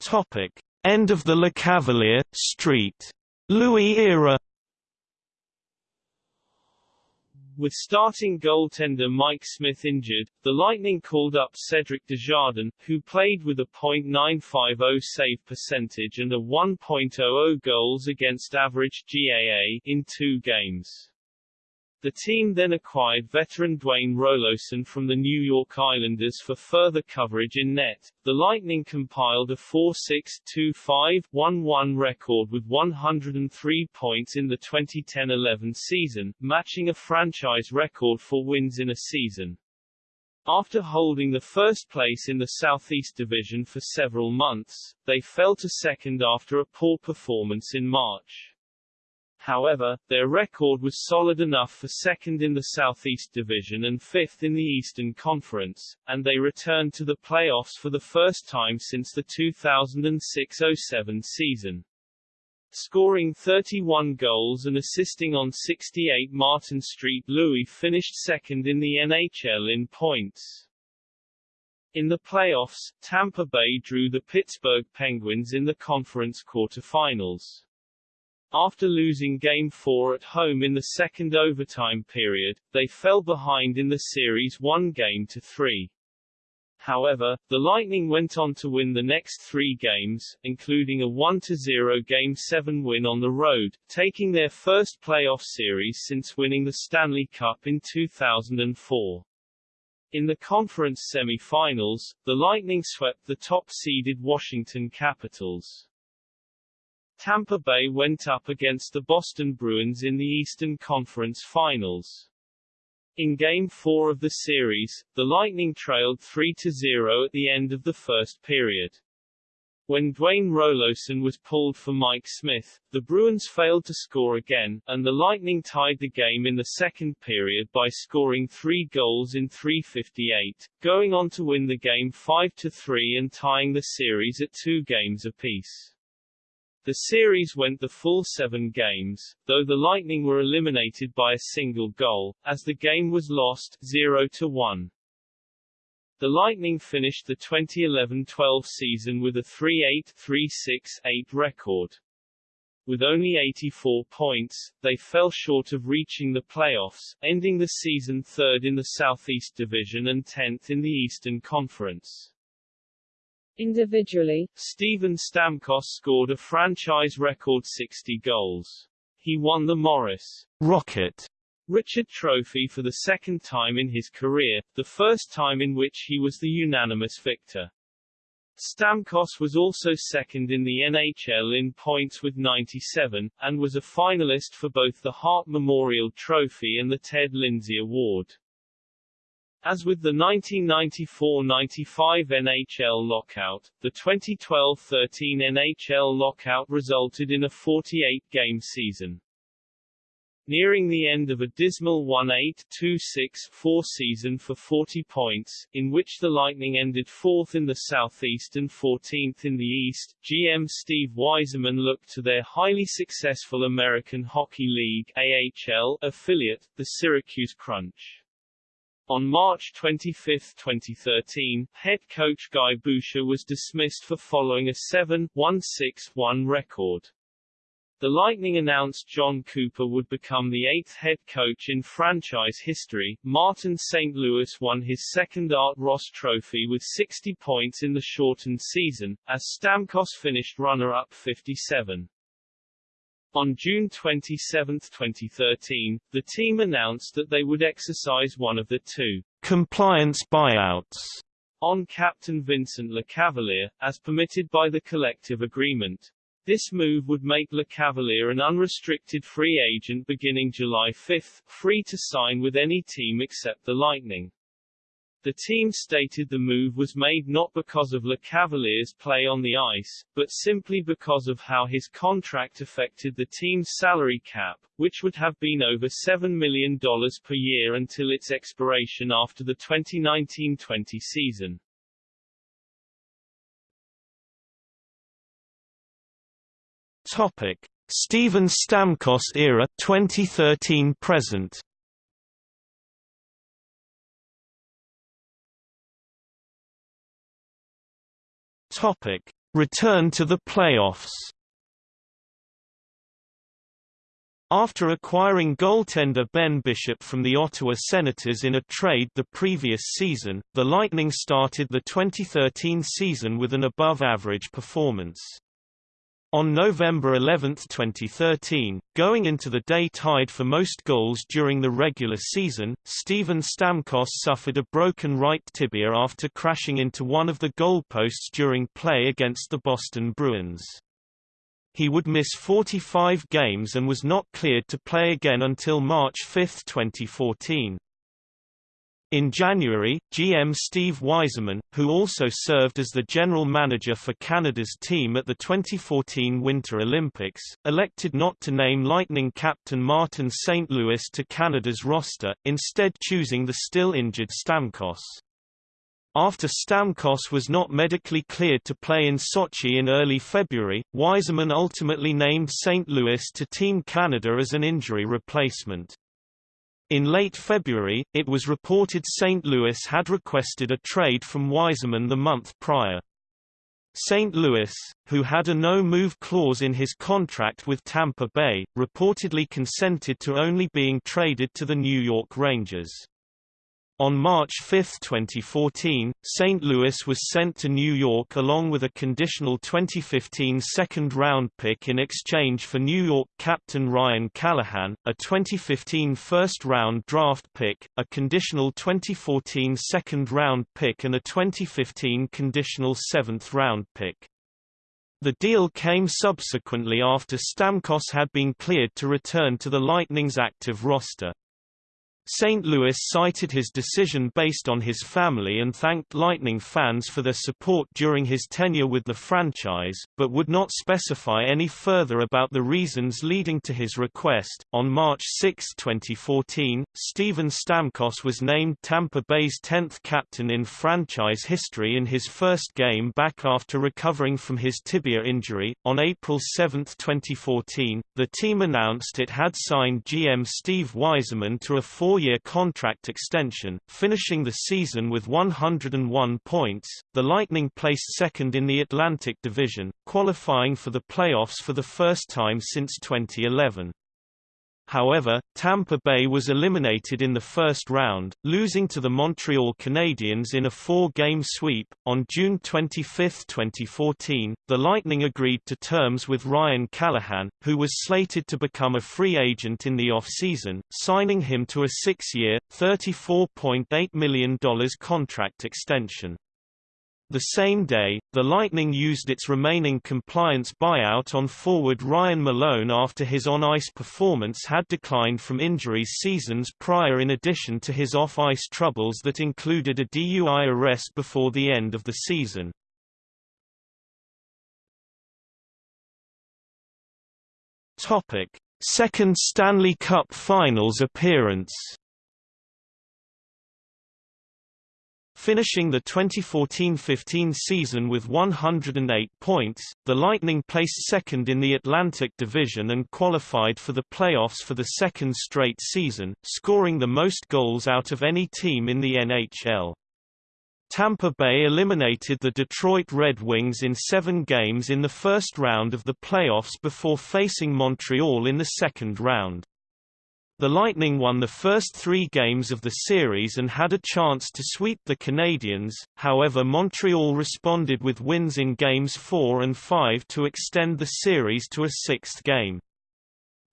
Topic. End of the Le Cavalier, Street. Louis era With starting goaltender Mike Smith injured, the Lightning called up Cedric Desjardins, who played with a .950 save percentage and a 1.00 goals against average GAA in two games. The team then acquired veteran Dwayne Roloson from the New York Islanders for further coverage in net. The Lightning compiled a 4-6-2-5-1-1 record with 103 points in the 2010-11 season, matching a franchise record for wins in a season. After holding the first place in the Southeast Division for several months, they fell to second after a poor performance in March. However, their record was solid enough for second in the Southeast Division and fifth in the Eastern Conference, and they returned to the playoffs for the first time since the 2006-07 season. Scoring 31 goals and assisting on 68 Martin Street Louis finished second in the NHL in points. In the playoffs, Tampa Bay drew the Pittsburgh Penguins in the conference quarterfinals. After losing Game 4 at home in the second overtime period, they fell behind in the series one game to three. However, the Lightning went on to win the next three games, including a 1-0 Game 7 win on the road, taking their first playoff series since winning the Stanley Cup in 2004. In the conference semi-finals, the Lightning swept the top-seeded Washington Capitals. Tampa Bay went up against the Boston Bruins in the Eastern Conference Finals. In Game 4 of the series, the Lightning trailed 3-0 at the end of the first period. When Dwayne Roloson was pulled for Mike Smith, the Bruins failed to score again, and the Lightning tied the game in the second period by scoring three goals in 3:58, going on to win the game 5-3 and tying the series at two games apiece. The series went the full seven games, though the Lightning were eliminated by a single goal, as the game was lost 0-1. The Lightning finished the 2011-12 season with a 3-8-3-6-8 record. With only 84 points, they fell short of reaching the playoffs, ending the season third in the Southeast Division and 10th in the Eastern Conference. Individually, Steven Stamkos scored a franchise record 60 goals. He won the Maurice Rocket Richard Trophy for the second time in his career, the first time in which he was the unanimous victor. Stamkos was also second in the NHL in points with 97, and was a finalist for both the Hart Memorial Trophy and the Ted Lindsay Award. As with the 1994-95 NHL lockout, the 2012-13 NHL lockout resulted in a 48-game season. Nearing the end of a dismal 1-8-2-6-4 season for 40 points, in which the Lightning ended fourth in the Southeast and 14th in the East, GM Steve Yzerman looked to their highly successful American Hockey League AHL affiliate, the Syracuse Crunch. On March 25, 2013, head coach Guy Boucher was dismissed for following a 7-1-6-1 record. The Lightning announced John Cooper would become the eighth head coach in franchise history. Martin St. Louis won his second Art Ross Trophy with 60 points in the shortened season, as Stamkos finished runner-up 57. On June 27, 2013, the team announced that they would exercise one of the two compliance buyouts on Captain Vincent Lecavalier, as permitted by the collective agreement. This move would make Lecavalier an unrestricted free agent beginning July 5, free to sign with any team except the Lightning. The team stated the move was made not because of Lecavalier's play on the ice, but simply because of how his contract affected the team's salary cap, which would have been over $7 million per year until its expiration after the 2019-20 season. Topic: Steven Stamkos era 2013 Topic: Return to the playoffs. After acquiring goaltender Ben Bishop from the Ottawa Senators in a trade the previous season, the Lightning started the 2013 season with an above-average performance. On November 11, 2013, going into the day tied for most goals during the regular season, Steven Stamkos suffered a broken right tibia after crashing into one of the goalposts during play against the Boston Bruins. He would miss 45 games and was not cleared to play again until March 5, 2014. In January, GM Steve Yzerman, who also served as the general manager for Canada's team at the 2014 Winter Olympics, elected not to name Lightning captain Martin St. Louis to Canada's roster, instead choosing the still injured Stamkos. After Stamkos was not medically cleared to play in Sochi in early February, Yzerman ultimately named St. Louis to Team Canada as an injury replacement. In late February, it was reported St. Louis had requested a trade from Yzerman the month prior. St. Louis, who had a no-move clause in his contract with Tampa Bay, reportedly consented to only being traded to the New York Rangers. On March 5, 2014, St. Louis was sent to New York along with a conditional 2015 second-round pick in exchange for New York captain Ryan Callahan, a 2015 first-round draft pick, a conditional 2014 second-round pick and a 2015 conditional seventh-round pick. The deal came subsequently after Stamkos had been cleared to return to the Lightning's active roster. St. Louis cited his decision based on his family and thanked Lightning fans for their support during his tenure with the franchise, but would not specify any further about the reasons leading to his request. On March 6, 2014, Steven Stamkos was named Tampa Bay's 10th captain in franchise history in his first game back after recovering from his tibia injury. On April 7, 2014, the team announced it had signed GM Steve Yzerman to a four four-year contract extension, finishing the season with 101 points. The Lightning placed second in the Atlantic Division, qualifying for the playoffs for the first time since 2011. However, Tampa Bay was eliminated in the first round, losing to the Montreal Canadiens in a four-game sweep. On June 25, 2014, the Lightning agreed to terms with Ryan Callahan, who was slated to become a free agent in the off-season, signing him to a six-year, $34.8 million contract extension. The same day, the Lightning used its remaining compliance buyout on forward Ryan Malone after his on-ice performance had declined from injuries seasons prior in addition to his off-ice troubles that included a DUI arrest before the end of the season. Second Stanley Cup Finals appearance Finishing the 2014-15 season with 108 points, the Lightning placed second in the Atlantic Division and qualified for the playoffs for the second straight season, scoring the most goals out of any team in the NHL. Tampa Bay eliminated the Detroit Red Wings in seven games in the first round of the playoffs before facing Montreal in the second round. The Lightning won the first three games of the series and had a chance to sweep the Canadiens, however Montreal responded with wins in games 4 and 5 to extend the series to a sixth game.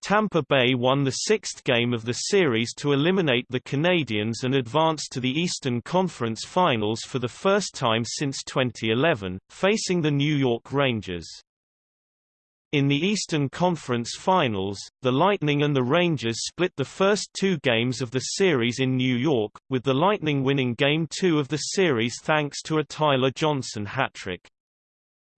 Tampa Bay won the sixth game of the series to eliminate the Canadiens and advance to the Eastern Conference Finals for the first time since 2011, facing the New York Rangers. In the Eastern Conference Finals, the Lightning and the Rangers split the first two games of the series in New York, with the Lightning winning Game 2 of the series thanks to a Tyler Johnson hat-trick.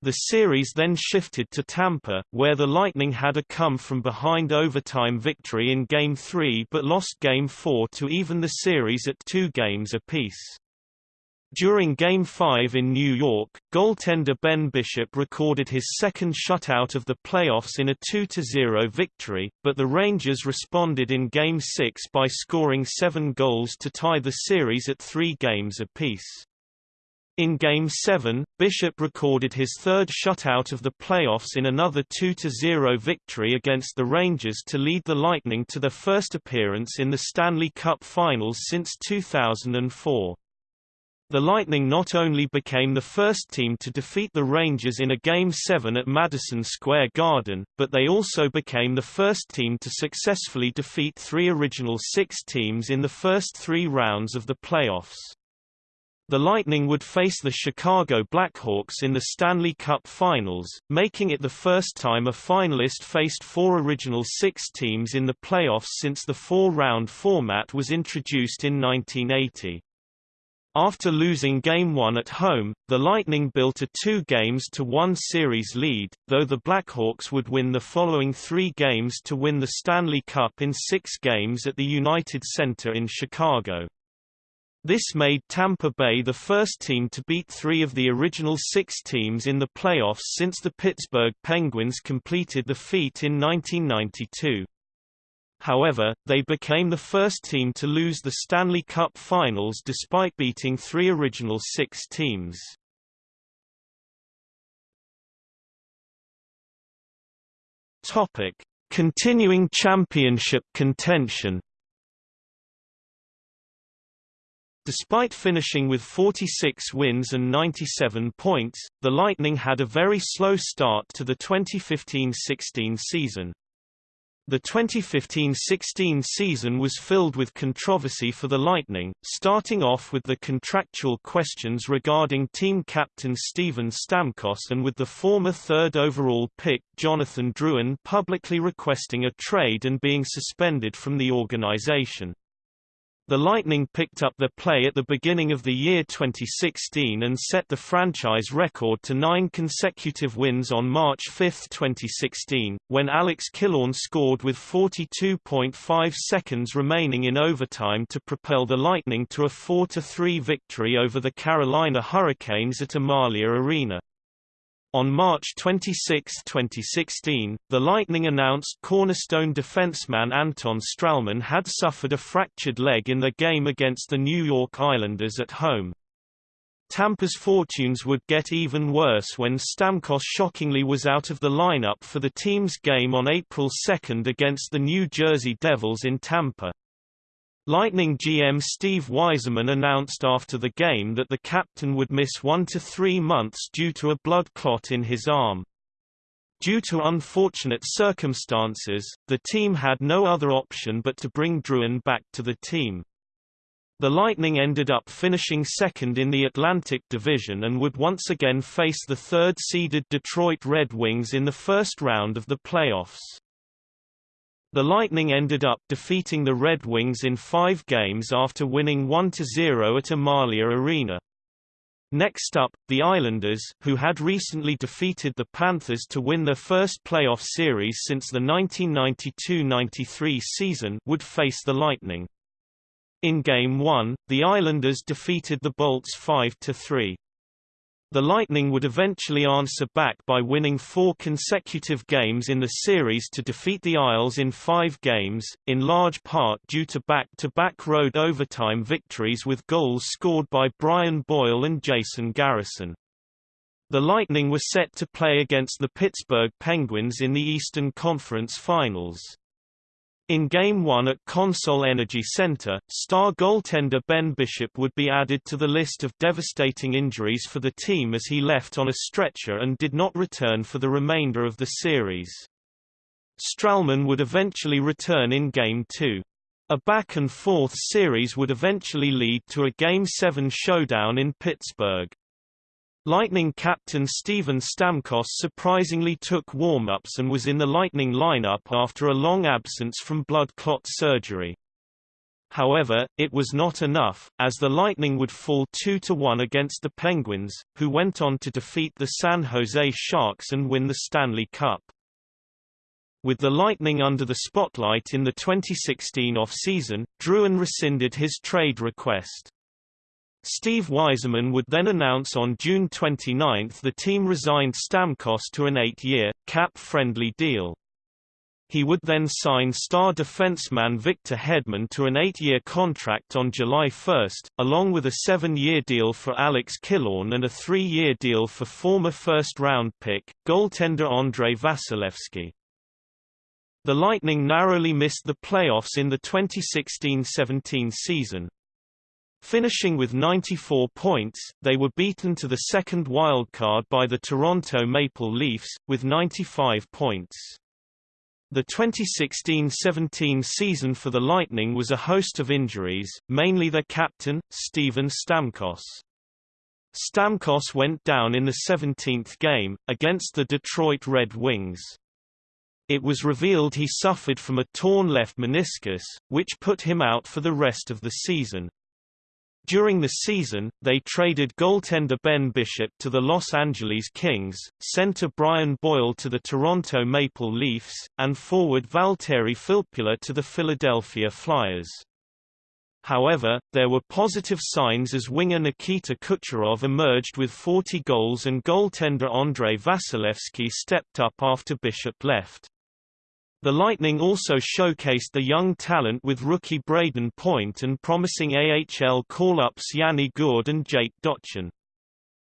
The series then shifted to Tampa, where the Lightning had a come-from-behind overtime victory in Game 3 but lost Game 4 to even the series at two games apiece. During Game 5 in New York, goaltender Ben Bishop recorded his second shutout of the playoffs in a 2-0 victory, but the Rangers responded in Game 6 by scoring seven goals to tie the series at three games apiece. In Game 7, Bishop recorded his third shutout of the playoffs in another 2-0 victory against the Rangers to lead the Lightning to their first appearance in the Stanley Cup Finals since 2004. The Lightning not only became the first team to defeat the Rangers in a Game 7 at Madison Square Garden, but they also became the first team to successfully defeat three original six teams in the first three rounds of the playoffs. The Lightning would face the Chicago Blackhawks in the Stanley Cup Finals, making it the first time a finalist faced four original six teams in the playoffs since the four-round format was introduced in 1980. After losing Game 1 at home, the Lightning built a two games to one series lead, though the Blackhawks would win the following three games to win the Stanley Cup in six games at the United Center in Chicago. This made Tampa Bay the first team to beat three of the original six teams in the playoffs since the Pittsburgh Penguins completed the feat in 1992. However, they became the first team to lose the Stanley Cup Finals despite beating three original six teams. Topic: Continuing championship contention. Despite finishing with 46 wins and 97 points, the Lightning had a very slow start to the 2015-16 season. The 2015-16 season was filled with controversy for the Lightning, starting off with the contractual questions regarding team captain Steven Stamkos and with the former third overall pick Jonathan Drouin publicly requesting a trade and being suspended from the organization. The Lightning picked up their play at the beginning of the year 2016 and set the franchise record to nine consecutive wins on March 5, 2016, when Alex Killorn scored with 42.5 seconds remaining in overtime to propel the Lightning to a 4-3 victory over the Carolina Hurricanes at Amalie Arena. On March 26, 2016, the Lightning announced cornerstone defenseman Anton Stralman had suffered a fractured leg in the game against the New York Islanders at home. Tampa's fortunes would get even worse when Stamkos shockingly was out of the lineup for the team's game on April 2 against the New Jersey Devils in Tampa. Lightning GM Steve Yzerman announced after the game that the captain would miss one to three months due to a blood clot in his arm. Due to unfortunate circumstances, the team had no other option but to bring Drouin back to the team. The Lightning ended up finishing second in the Atlantic Division and would once again face the third-seeded Detroit Red Wings in the first round of the playoffs. The Lightning ended up defeating the Red Wings in five games after winning 1–0 at Amalie Arena. Next up, the Islanders, who had recently defeated the Panthers to win their first playoff series since the 1992–93 season would face the Lightning. In Game 1, the Islanders defeated the Bolts 5–3. The Lightning would eventually answer back by winning four consecutive games in the series to defeat the Isles in five games, in large part due to back-to-back -back road overtime victories with goals scored by Brian Boyle and Jason Garrison. The Lightning were set to play against the Pittsburgh Penguins in the Eastern Conference Finals. In Game 1 at Consol Energy Center, star goaltender Ben Bishop would be added to the list of devastating injuries for the team as he left on a stretcher and did not return for the remainder of the series. Stralman would eventually return in Game 2. A back-and-forth series would eventually lead to a Game 7 showdown in Pittsburgh. Lightning captain Steven Stamkos surprisingly took warm-ups and was in the Lightning lineup after a long absence from blood clot surgery. However, it was not enough, as the Lightning would fall 2–1 against the Penguins, who went on to defeat the San Jose Sharks and win the Stanley Cup. With the Lightning under the spotlight in the 2016 off-season, Drouin rescinded his trade request. Steve Yzerman would then announce on June 29 the team resigned Stamkos to an eight-year, cap-friendly deal. He would then sign star defenseman Victor Hedman to an eight-year contract on July 1, along with a seven-year deal for Alex Killorn and a three-year deal for former first-round pick, goaltender Andrei Vasilevskiy. The Lightning narrowly missed the playoffs in the 2016–17 season. Finishing with 94 points, they were beaten to the second wildcard by the Toronto Maple Leafs, with 95 points. The 2016–17 season for the Lightning was a host of injuries, mainly their captain, Steven Stamkos. Stamkos went down in the 17th game, against the Detroit Red Wings. It was revealed he suffered from a torn left meniscus, which put him out for the rest of the season. During the season, they traded goaltender Ben Bishop to the Los Angeles Kings, center Brian Boyle to the Toronto Maple Leafs, and forward Valtteri Filppula to the Philadelphia Flyers. However, there were positive signs as winger Nikita Kucherov emerged with 40 goals and goaltender Andrei Vasilevskiy stepped up after Bishop left. The Lightning also showcased the young talent with rookie Brayden Point and promising AHL call-ups Yanni Gourde and Jake Dotchin.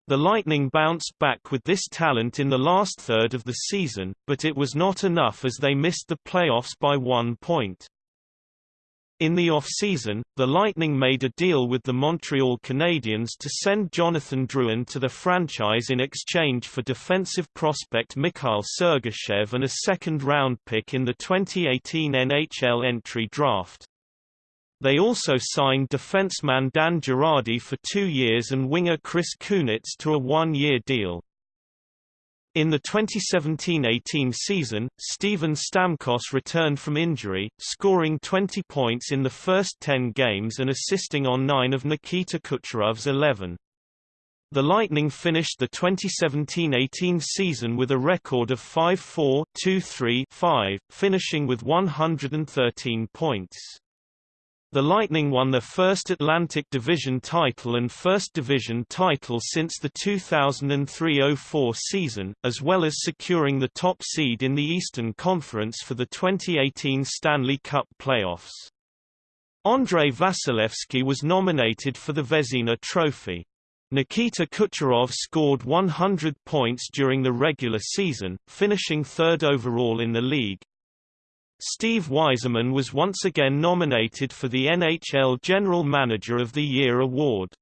The Lightning bounced back with this talent in the last third of the season, but it was not enough as they missed the playoffs by one point. In the off-season, the Lightning made a deal with the Montreal Canadiens to send Jonathan Drouin to the franchise in exchange for defensive prospect Mikhail Sergachev and a second-round pick in the 2018 NHL entry draft. They also signed defenseman Dan Girardi for two years and winger Chris Kunitz to a one-year deal. In the 2017–18 season, Steven Stamkos returned from injury, scoring 20 points in the first 10 games and assisting on 9 of Nikita Kucherov's 11. The Lightning finished the 2017–18 season with a record of 5-4, 2-3-5, finishing with 113 points. The Lightning won their first Atlantic Division title and first division title since the 2003–04 season, as well as securing the top seed in the Eastern Conference for the 2018 Stanley Cup playoffs. Andrei Vasilevskiy was nominated for the Vezina Trophy. Nikita Kucherov scored 100 points during the regular season, finishing third overall in the league. Steve Yzerman was once again nominated for the NHL General Manager of the Year award.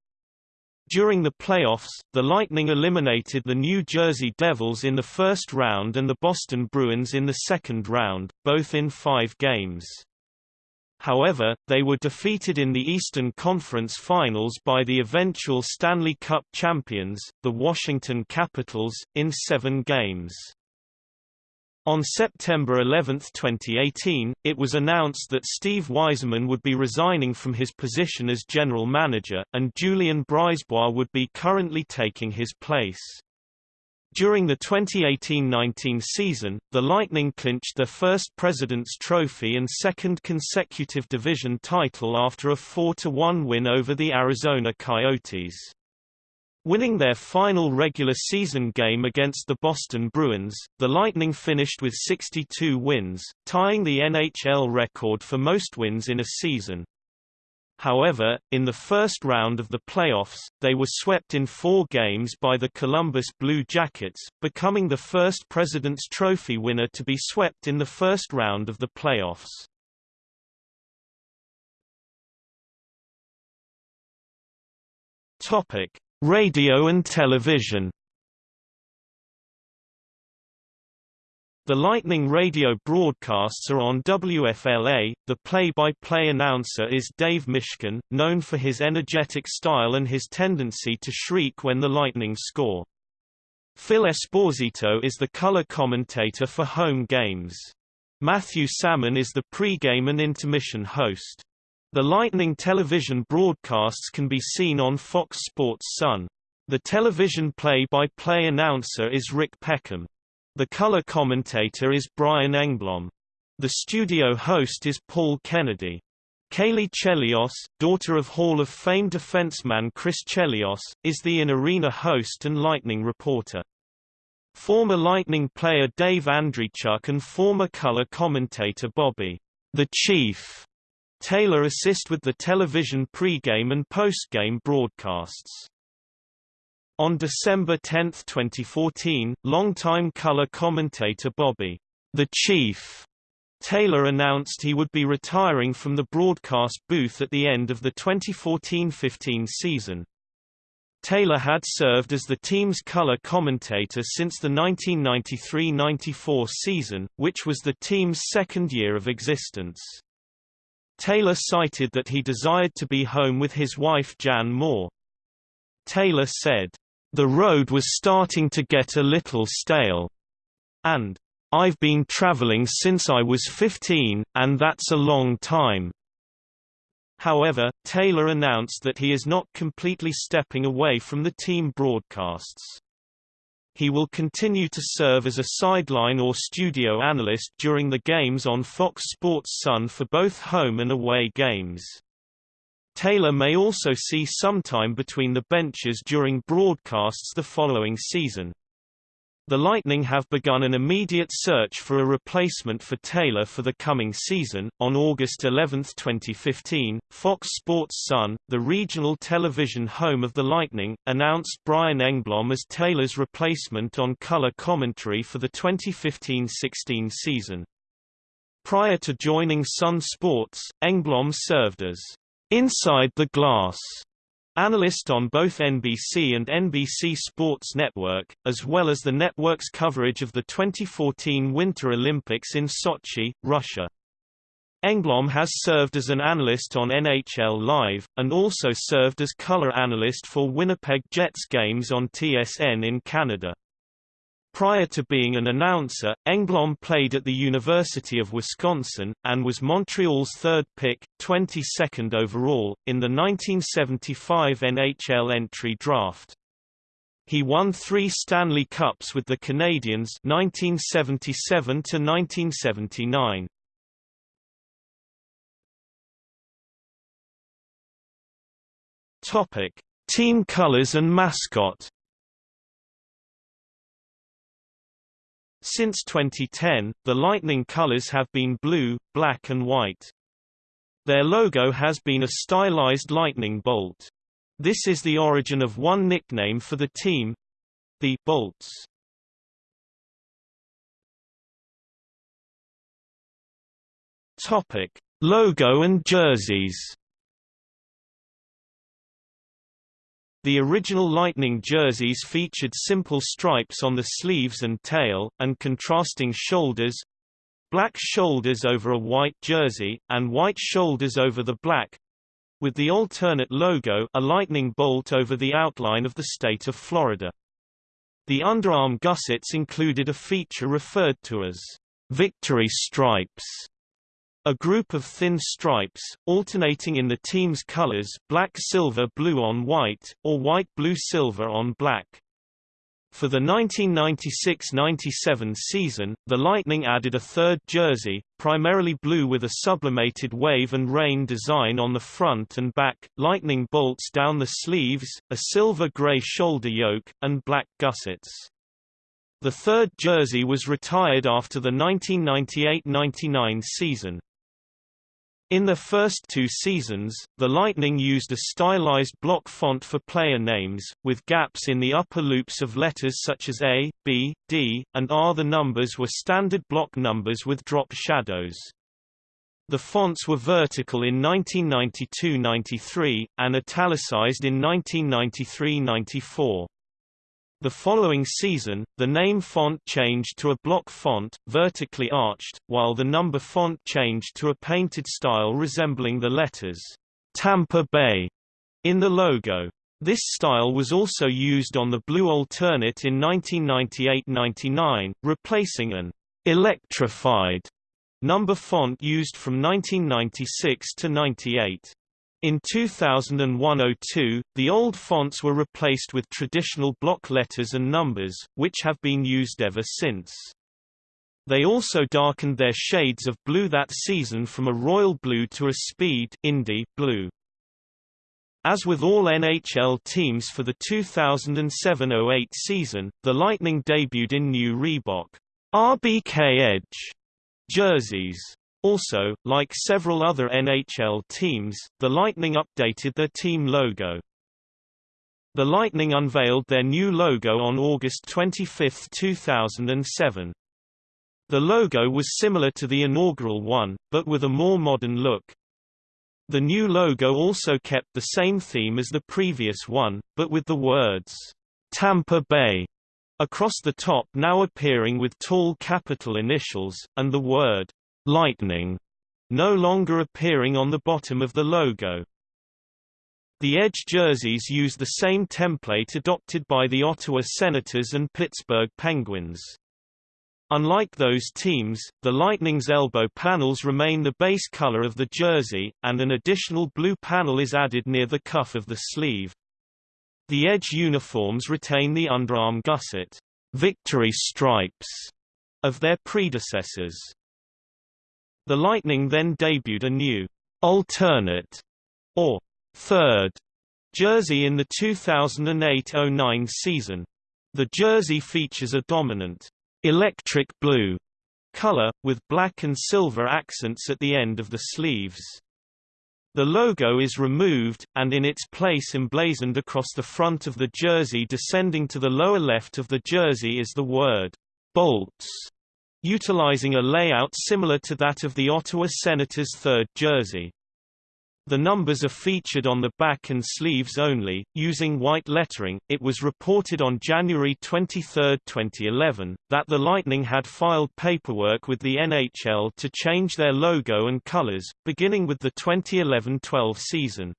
During the playoffs, the Lightning eliminated the New Jersey Devils in the first round and the Boston Bruins in the second round, both in five games. However, they were defeated in the Eastern Conference Finals by the eventual Stanley Cup champions, the Washington Capitals, in seven games. On September 11, 2018, it was announced that Steve Yzerman would be resigning from his position as general manager, and Julien BriseBois would be currently taking his place. During the 2018–19 season, the Lightning clinched their first President's Trophy and second consecutive division title after a 4–1 win over the Arizona Coyotes. Winning their final regular season game against the Boston Bruins, the Lightning finished with 62 wins, tying the NHL record for most wins in a season. However, in the first round of the playoffs, they were swept in four games by the Columbus Blue Jackets, becoming the first President's Trophy winner to be swept in the first round of the playoffs. Topic: Radio and television The Lightning radio broadcasts are on WFLA. The play-by-play announcer is Dave Mishkin, known for his energetic style and his tendency to shriek when the Lightning score. Phil Esposito is the color commentator for home games. Matthew Sammon is the pre-game and intermission host. The Lightning television broadcasts can be seen on Fox Sports Sun. The television play-by-play -play announcer is Rick Peckham. The color commentator is Brian Engblom. The studio host is Paul Kennedy. Caley Chelios, daughter of Hall of Fame defenseman Chris Chelios, is the in-arena host and Lightning reporter. Former Lightning player Dave Andreychuk and former color commentator Bobby, the Chief, Taylor assist with the television pre-game and post-game broadcasts. On December 10, 2014, longtime color commentator Bobby, the Chief, Taylor announced he would be retiring from the broadcast booth at the end of the 2014-15 season. Taylor had served as the team's color commentator since the 1993–94 season, which was the team's second year of existence. Taylor cited that he desired to be home with his wife Jan Moore. Taylor said, "...the road was starting to get a little stale," and, "...I've been traveling since I was 15, and that's a long time." However, Taylor announced that he is not completely stepping away from the team broadcasts. He will continue to serve as a sideline or studio analyst during the games on Fox Sports Sun for both home and away games. Taylor may also see some time between the benches during broadcasts the following season. The Lightning have begun an immediate search for a replacement for Taylor for the coming season. On August 11, 2015, Fox Sports Sun, the regional television home of the Lightning, announced Brian Engblom as Taylor's replacement on color commentary for the 2015-16 season. Prior to joining Sun Sports, Engblom served as Inside the Glass Analyst on both NBC and NBC Sports Network, as well as the network's coverage of the 2014 Winter Olympics in Sochi, Russia. Engblom has served as an analyst on NHL Live, and also served as color analyst for Winnipeg Jets games on TSN in Canada. Prior to being an announcer, Engblom played at the University of Wisconsin, and was Montreal's third pick, 22nd overall, in the 1975 NHL entry draft. He won three Stanley Cups with the Canadiens 1977 to 1979. Topic: Team colors and mascot. Since 2010, the Lightning colors have been blue, black and white. Their logo has been a stylized lightning bolt. This is the origin of one nickname for the team the Bolts. Topic: Logo and jerseys. The original Lightning jerseys featured simple stripes on the sleeves and tail, and contrasting shoulders black shoulders over a white jersey, and white shoulders over the black with the alternate logo a lightning bolt over the outline of the state of Florida. The underarm gussets included a feature referred to as victory stripes a group of thin stripes, alternating in the team's colors black-silver-blue on white, or white-blue-silver on black. For the 1996–97 season, the Lightning added a third jersey, primarily blue with a sublimated wave and rain design on the front and back, lightning bolts down the sleeves, a silver-gray shoulder yoke, and black gussets. The third jersey was retired after the 1998–99 season. In the first two seasons, the Lightning used a stylized block font for player names, with gaps in the upper loops of letters such as A, B, D, and R. The numbers were standard block numbers with drop shadows. The fonts were vertical in 1992–93, and italicized in 1993–94. The following season, the name font changed to a block font, vertically arched, while the number font changed to a painted style resembling the letters Tampa Bay in the logo. This style was also used on the blue alternate in 1998–99, replacing an electrified number font used from 1996 to 98. In 2001–02, the old fonts were replaced with traditional block letters and numbers, which have been used ever since. They also darkened their shades of blue that season from a royal blue to a speed Indy blue. As with all NHL teams for the 2007–08 season, the Lightning debuted in new Reebok RBK Edge jerseys. Also, like several other NHL teams, the Lightning updated their team logo. The Lightning unveiled their new logo on August 25, 2007. The logo was similar to the inaugural one, but with a more modern look. The new logo also kept the same theme as the previous one, but with the words, Tampa Bay, across the top now appearing with tall capital initials, and the word, Lightning no longer appearing on the bottom of the logo. The Edge jerseys use the same template adopted by the Ottawa Senators and Pittsburgh Penguins. Unlike those teams, the Lightning's elbow panels remain the base color of the jersey, and an additional blue panel is added near the cuff of the sleeve. The Edge uniforms retain the underarm gusset victory stripes of their predecessors. The Lightning then debuted a new alternate or third jersey in the 2008-09 season. The jersey features a dominant electric blue color, with black and silver accents at the end of the sleeves. The logo is removed, and in its place emblazoned across the front of the jersey descending to the lower left of the jersey is the word, Bolts utilizing a layout similar to that of the Ottawa Senators' third jersey. The numbers are featured on the back and sleeves only, using white lettering. It was reported on January 23, 2011, that the Lightning had filed paperwork with the NHL to change their logo and colors, beginning with the 2011-12 season.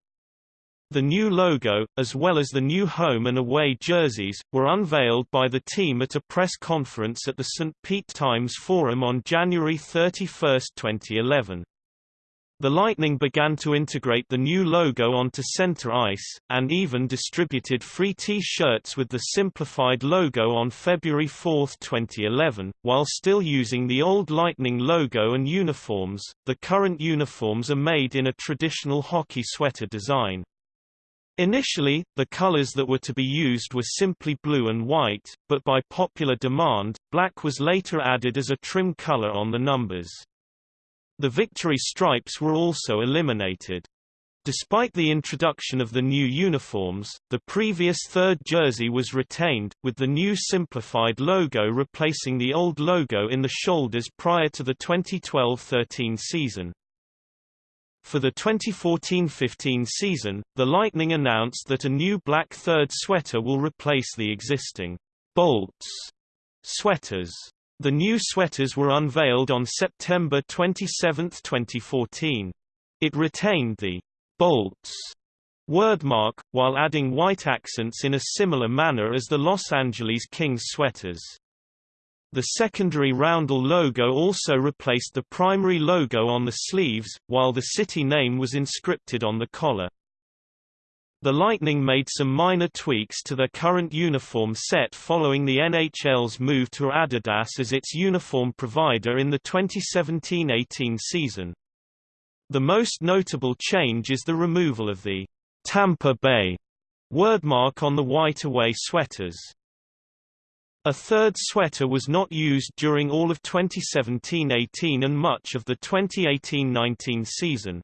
The new logo, as well as the new home and away jerseys, were unveiled by the team at a press conference at the St. Pete Times Forum on January 31, 2011. The Lightning began to integrate the new logo onto center ice, and even distributed free T-shirts with the simplified logo on February 4, 2011. While still using the old Lightning logo and uniforms, the current uniforms are made in a traditional hockey sweater design. Initially, the colors that were to be used were simply blue and white, but by popular demand, black was later added as a trim color on the numbers. The victory stripes were also eliminated. Despite the introduction of the new uniforms, the previous third jersey was retained, with the new simplified logo replacing the old logo in the shoulders prior to the 2012-13 season. For the 2014-15 season, the Lightning announced that a new black third sweater will replace the existing Bolts sweaters. The new sweaters were unveiled on September 27, 2014. It retained the bolts wordmark, while adding white accents in a similar manner as the Los Angeles Kings sweaters. The secondary roundel logo also replaced the primary logo on the sleeves, while the city name was inscripted on the collar. The Lightning made some minor tweaks to their current uniform set following the NHL's move to Adidas as its uniform provider in the 2017-18 season. The most notable change is the removal of the Tampa Bay wordmark on the white away sweaters. A third sweater was not used during all of 2017-18 and much of the 2018-19 season.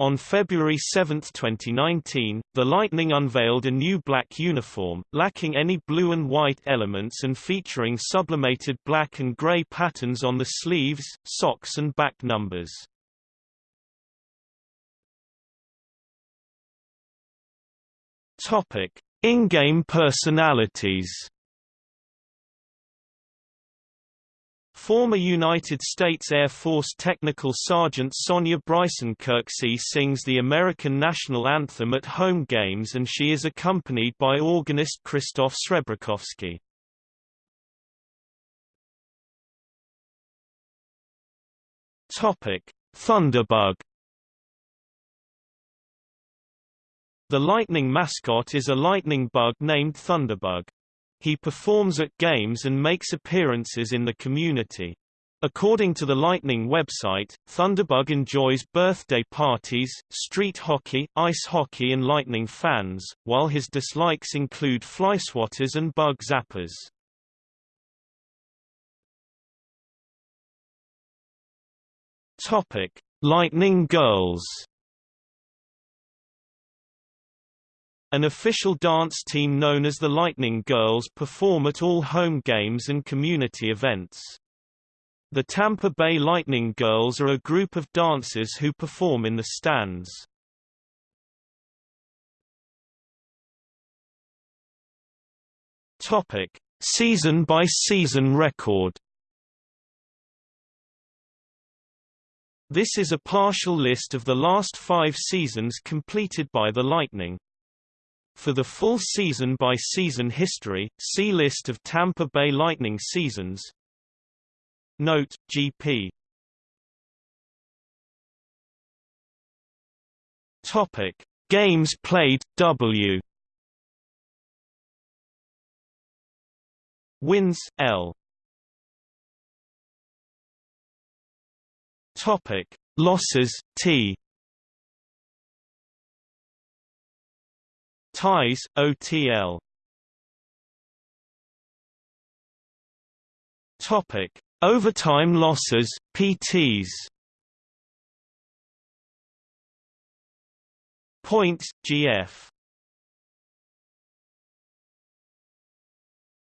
On February 7, 2019, the Lightning unveiled a new black uniform, lacking any blue and white elements and featuring sublimated black and gray patterns on the sleeves, socks and back numbers. In-game personalities Former United States Air Force Technical Sergeant Sonya Bryson Kirksey sings the American national anthem at home games and she is accompanied by organist Krzysztof Srebrakowski. Thunderbug The Lightning mascot is a lightning bug named Thunderbug. He performs at games and makes appearances in the community. According to the Lightning website, Thunderbug enjoys birthday parties, street hockey, ice hockey and Lightning fans, while his dislikes include flyswatters and bug zappers. Topic: Lightning Girls An official dance team known as the Lightning Girls perform at all home games and community events. The Tampa Bay Lightning Girls are a group of dancers who perform in the stands. Topic: Season by season record. This is a partial list of the last 5 seasons completed by the Lightning. For the full season-by-season history, see List of Tampa Bay Lightning seasons. Note, GP. Topic: Games played W. Wins L. Topic: Losses T. Ties, OTL Topic: Overtime losses, PTs. Points, GF.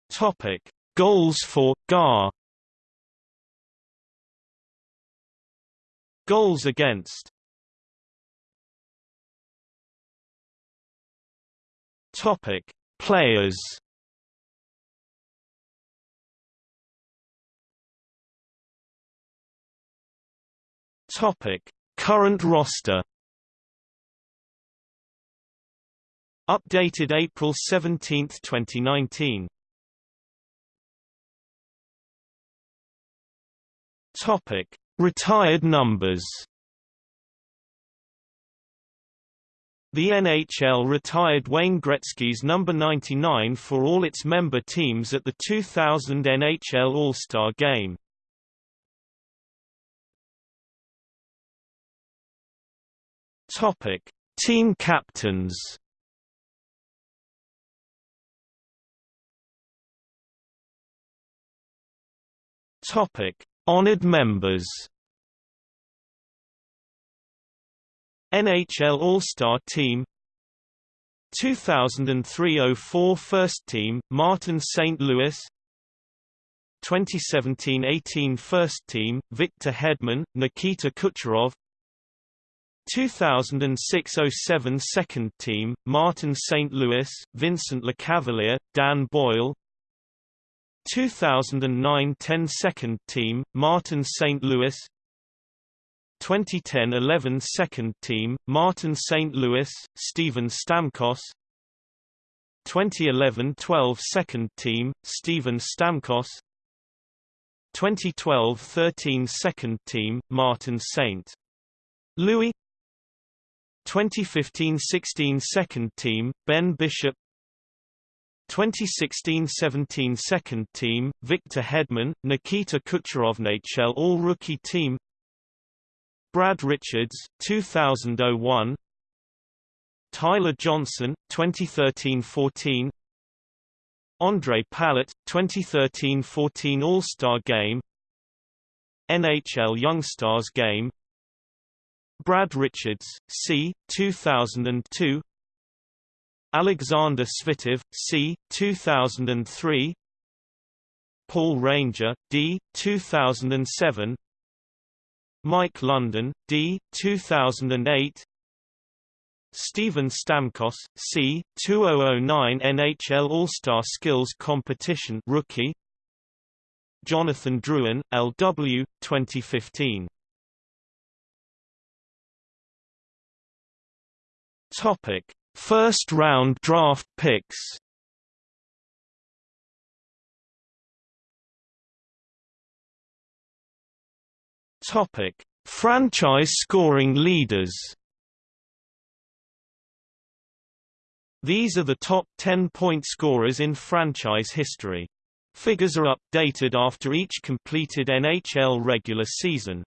Topic: Goals for GAR. Goals against Topic: Players. Topic: Current roster. Updated April 17, 2019. Topic: Retired numbers. The NHL retired Wayne Gretzky's number 99 for all its member teams at the 2000 NHL All-Star Game. Topic: Team captains. Topic: Honored members. NHL All-Star Team 2003-04 First Team, Martin St. Louis 2017-18 First Team, Victor Hedman, Nikita Kucherov 2006-07 Second Team, Martin St. Louis, Vincent Lecavalier, Dan Boyle 2009-10 Second Team, Martin St. Louis 2010-11 Second Team, Martin St. Louis, Steven Stamkos 2011-12 Second Team, Steven Stamkos 2012-13 Second Team, Martin St. Louis 2015-16 Second Team, Ben Bishop 2016-17 Second Team, Victor Hedman, Nikita Kucherov NHL All-Rookie Team Brad Richards, 2001 Tyler Johnson, 2013-14 Ondrej Palat, 2013-14 All-Star Game NHL Youngstars Game Brad Richards, C. 2002 Alexander Svitov, C. 2003 Paul Ranger, D. 2007 Mike Lundin, D. 2008 Steven Stamkos, C. 2009 NHL All-Star Skills Competition Rookie Jonathan Drouin, L.W., 2015 Topic First round draft picks Topic: Franchise scoring leaders. These are the top 10 point scorers in franchise history. Figures are updated after each completed NHL regular season.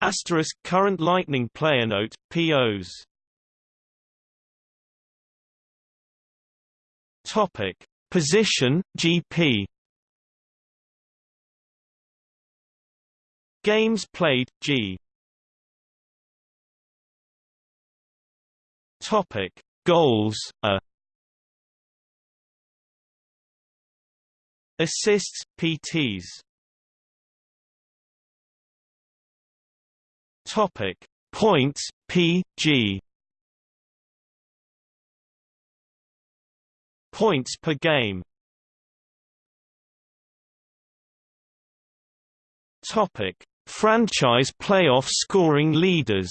Asterisk current Lightning player note POs Topic: Position GP. Games played G. Topic: Goals A. Assists PTs. Topic: Points PG. Points per game Topic: Franchise playoff scoring leaders.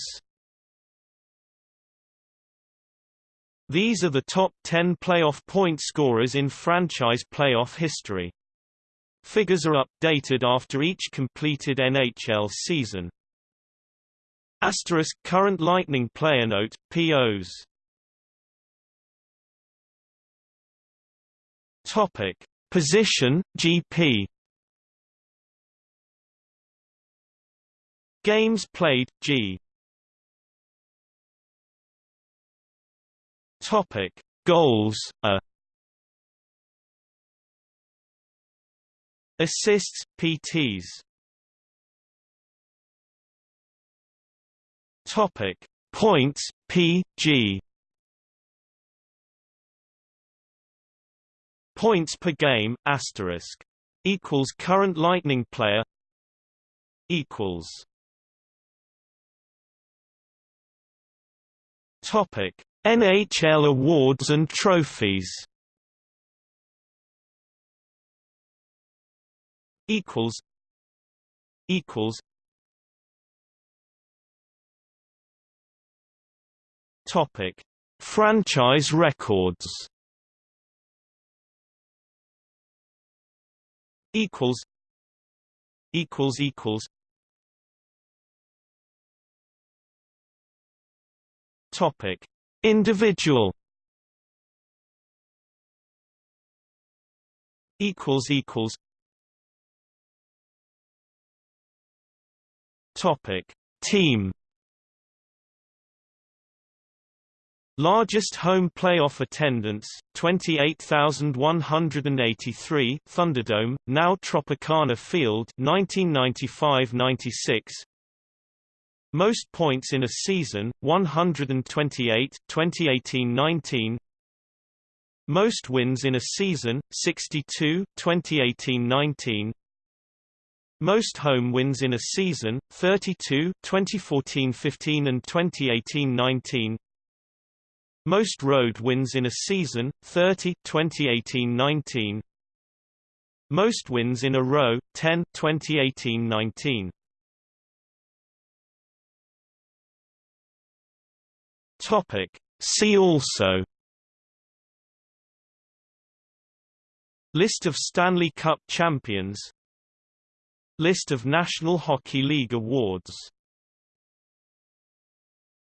These are the top 10 playoff point scorers in franchise playoff history. Figures are updated after each completed NHL season. Asterisk current Lightning player note POs Topic: Position GP. Games played G. Topic: Goals A. Assists PTs. Topic: Points PG. Points per game asterisk equals current Lightning player equals Topic. NHL awards and trophies. Equals. Equals. Topic. Franchise records. Equals. Equals equals topic. Individual equals equals topic. Team Largest home playoff attendance, 28,183 Thunderdome, now Tropicana Field 1995–96 Most points in a season, 128 2018–19 Most wins in a season, 62 2018–19 most home wins in a season, 32 2014-15 and 2018-19 most road wins in a season, 30 2018-19. Most wins in a row, 10 2018-19. Topic. See also List of Stanley Cup champions List of National Hockey League awards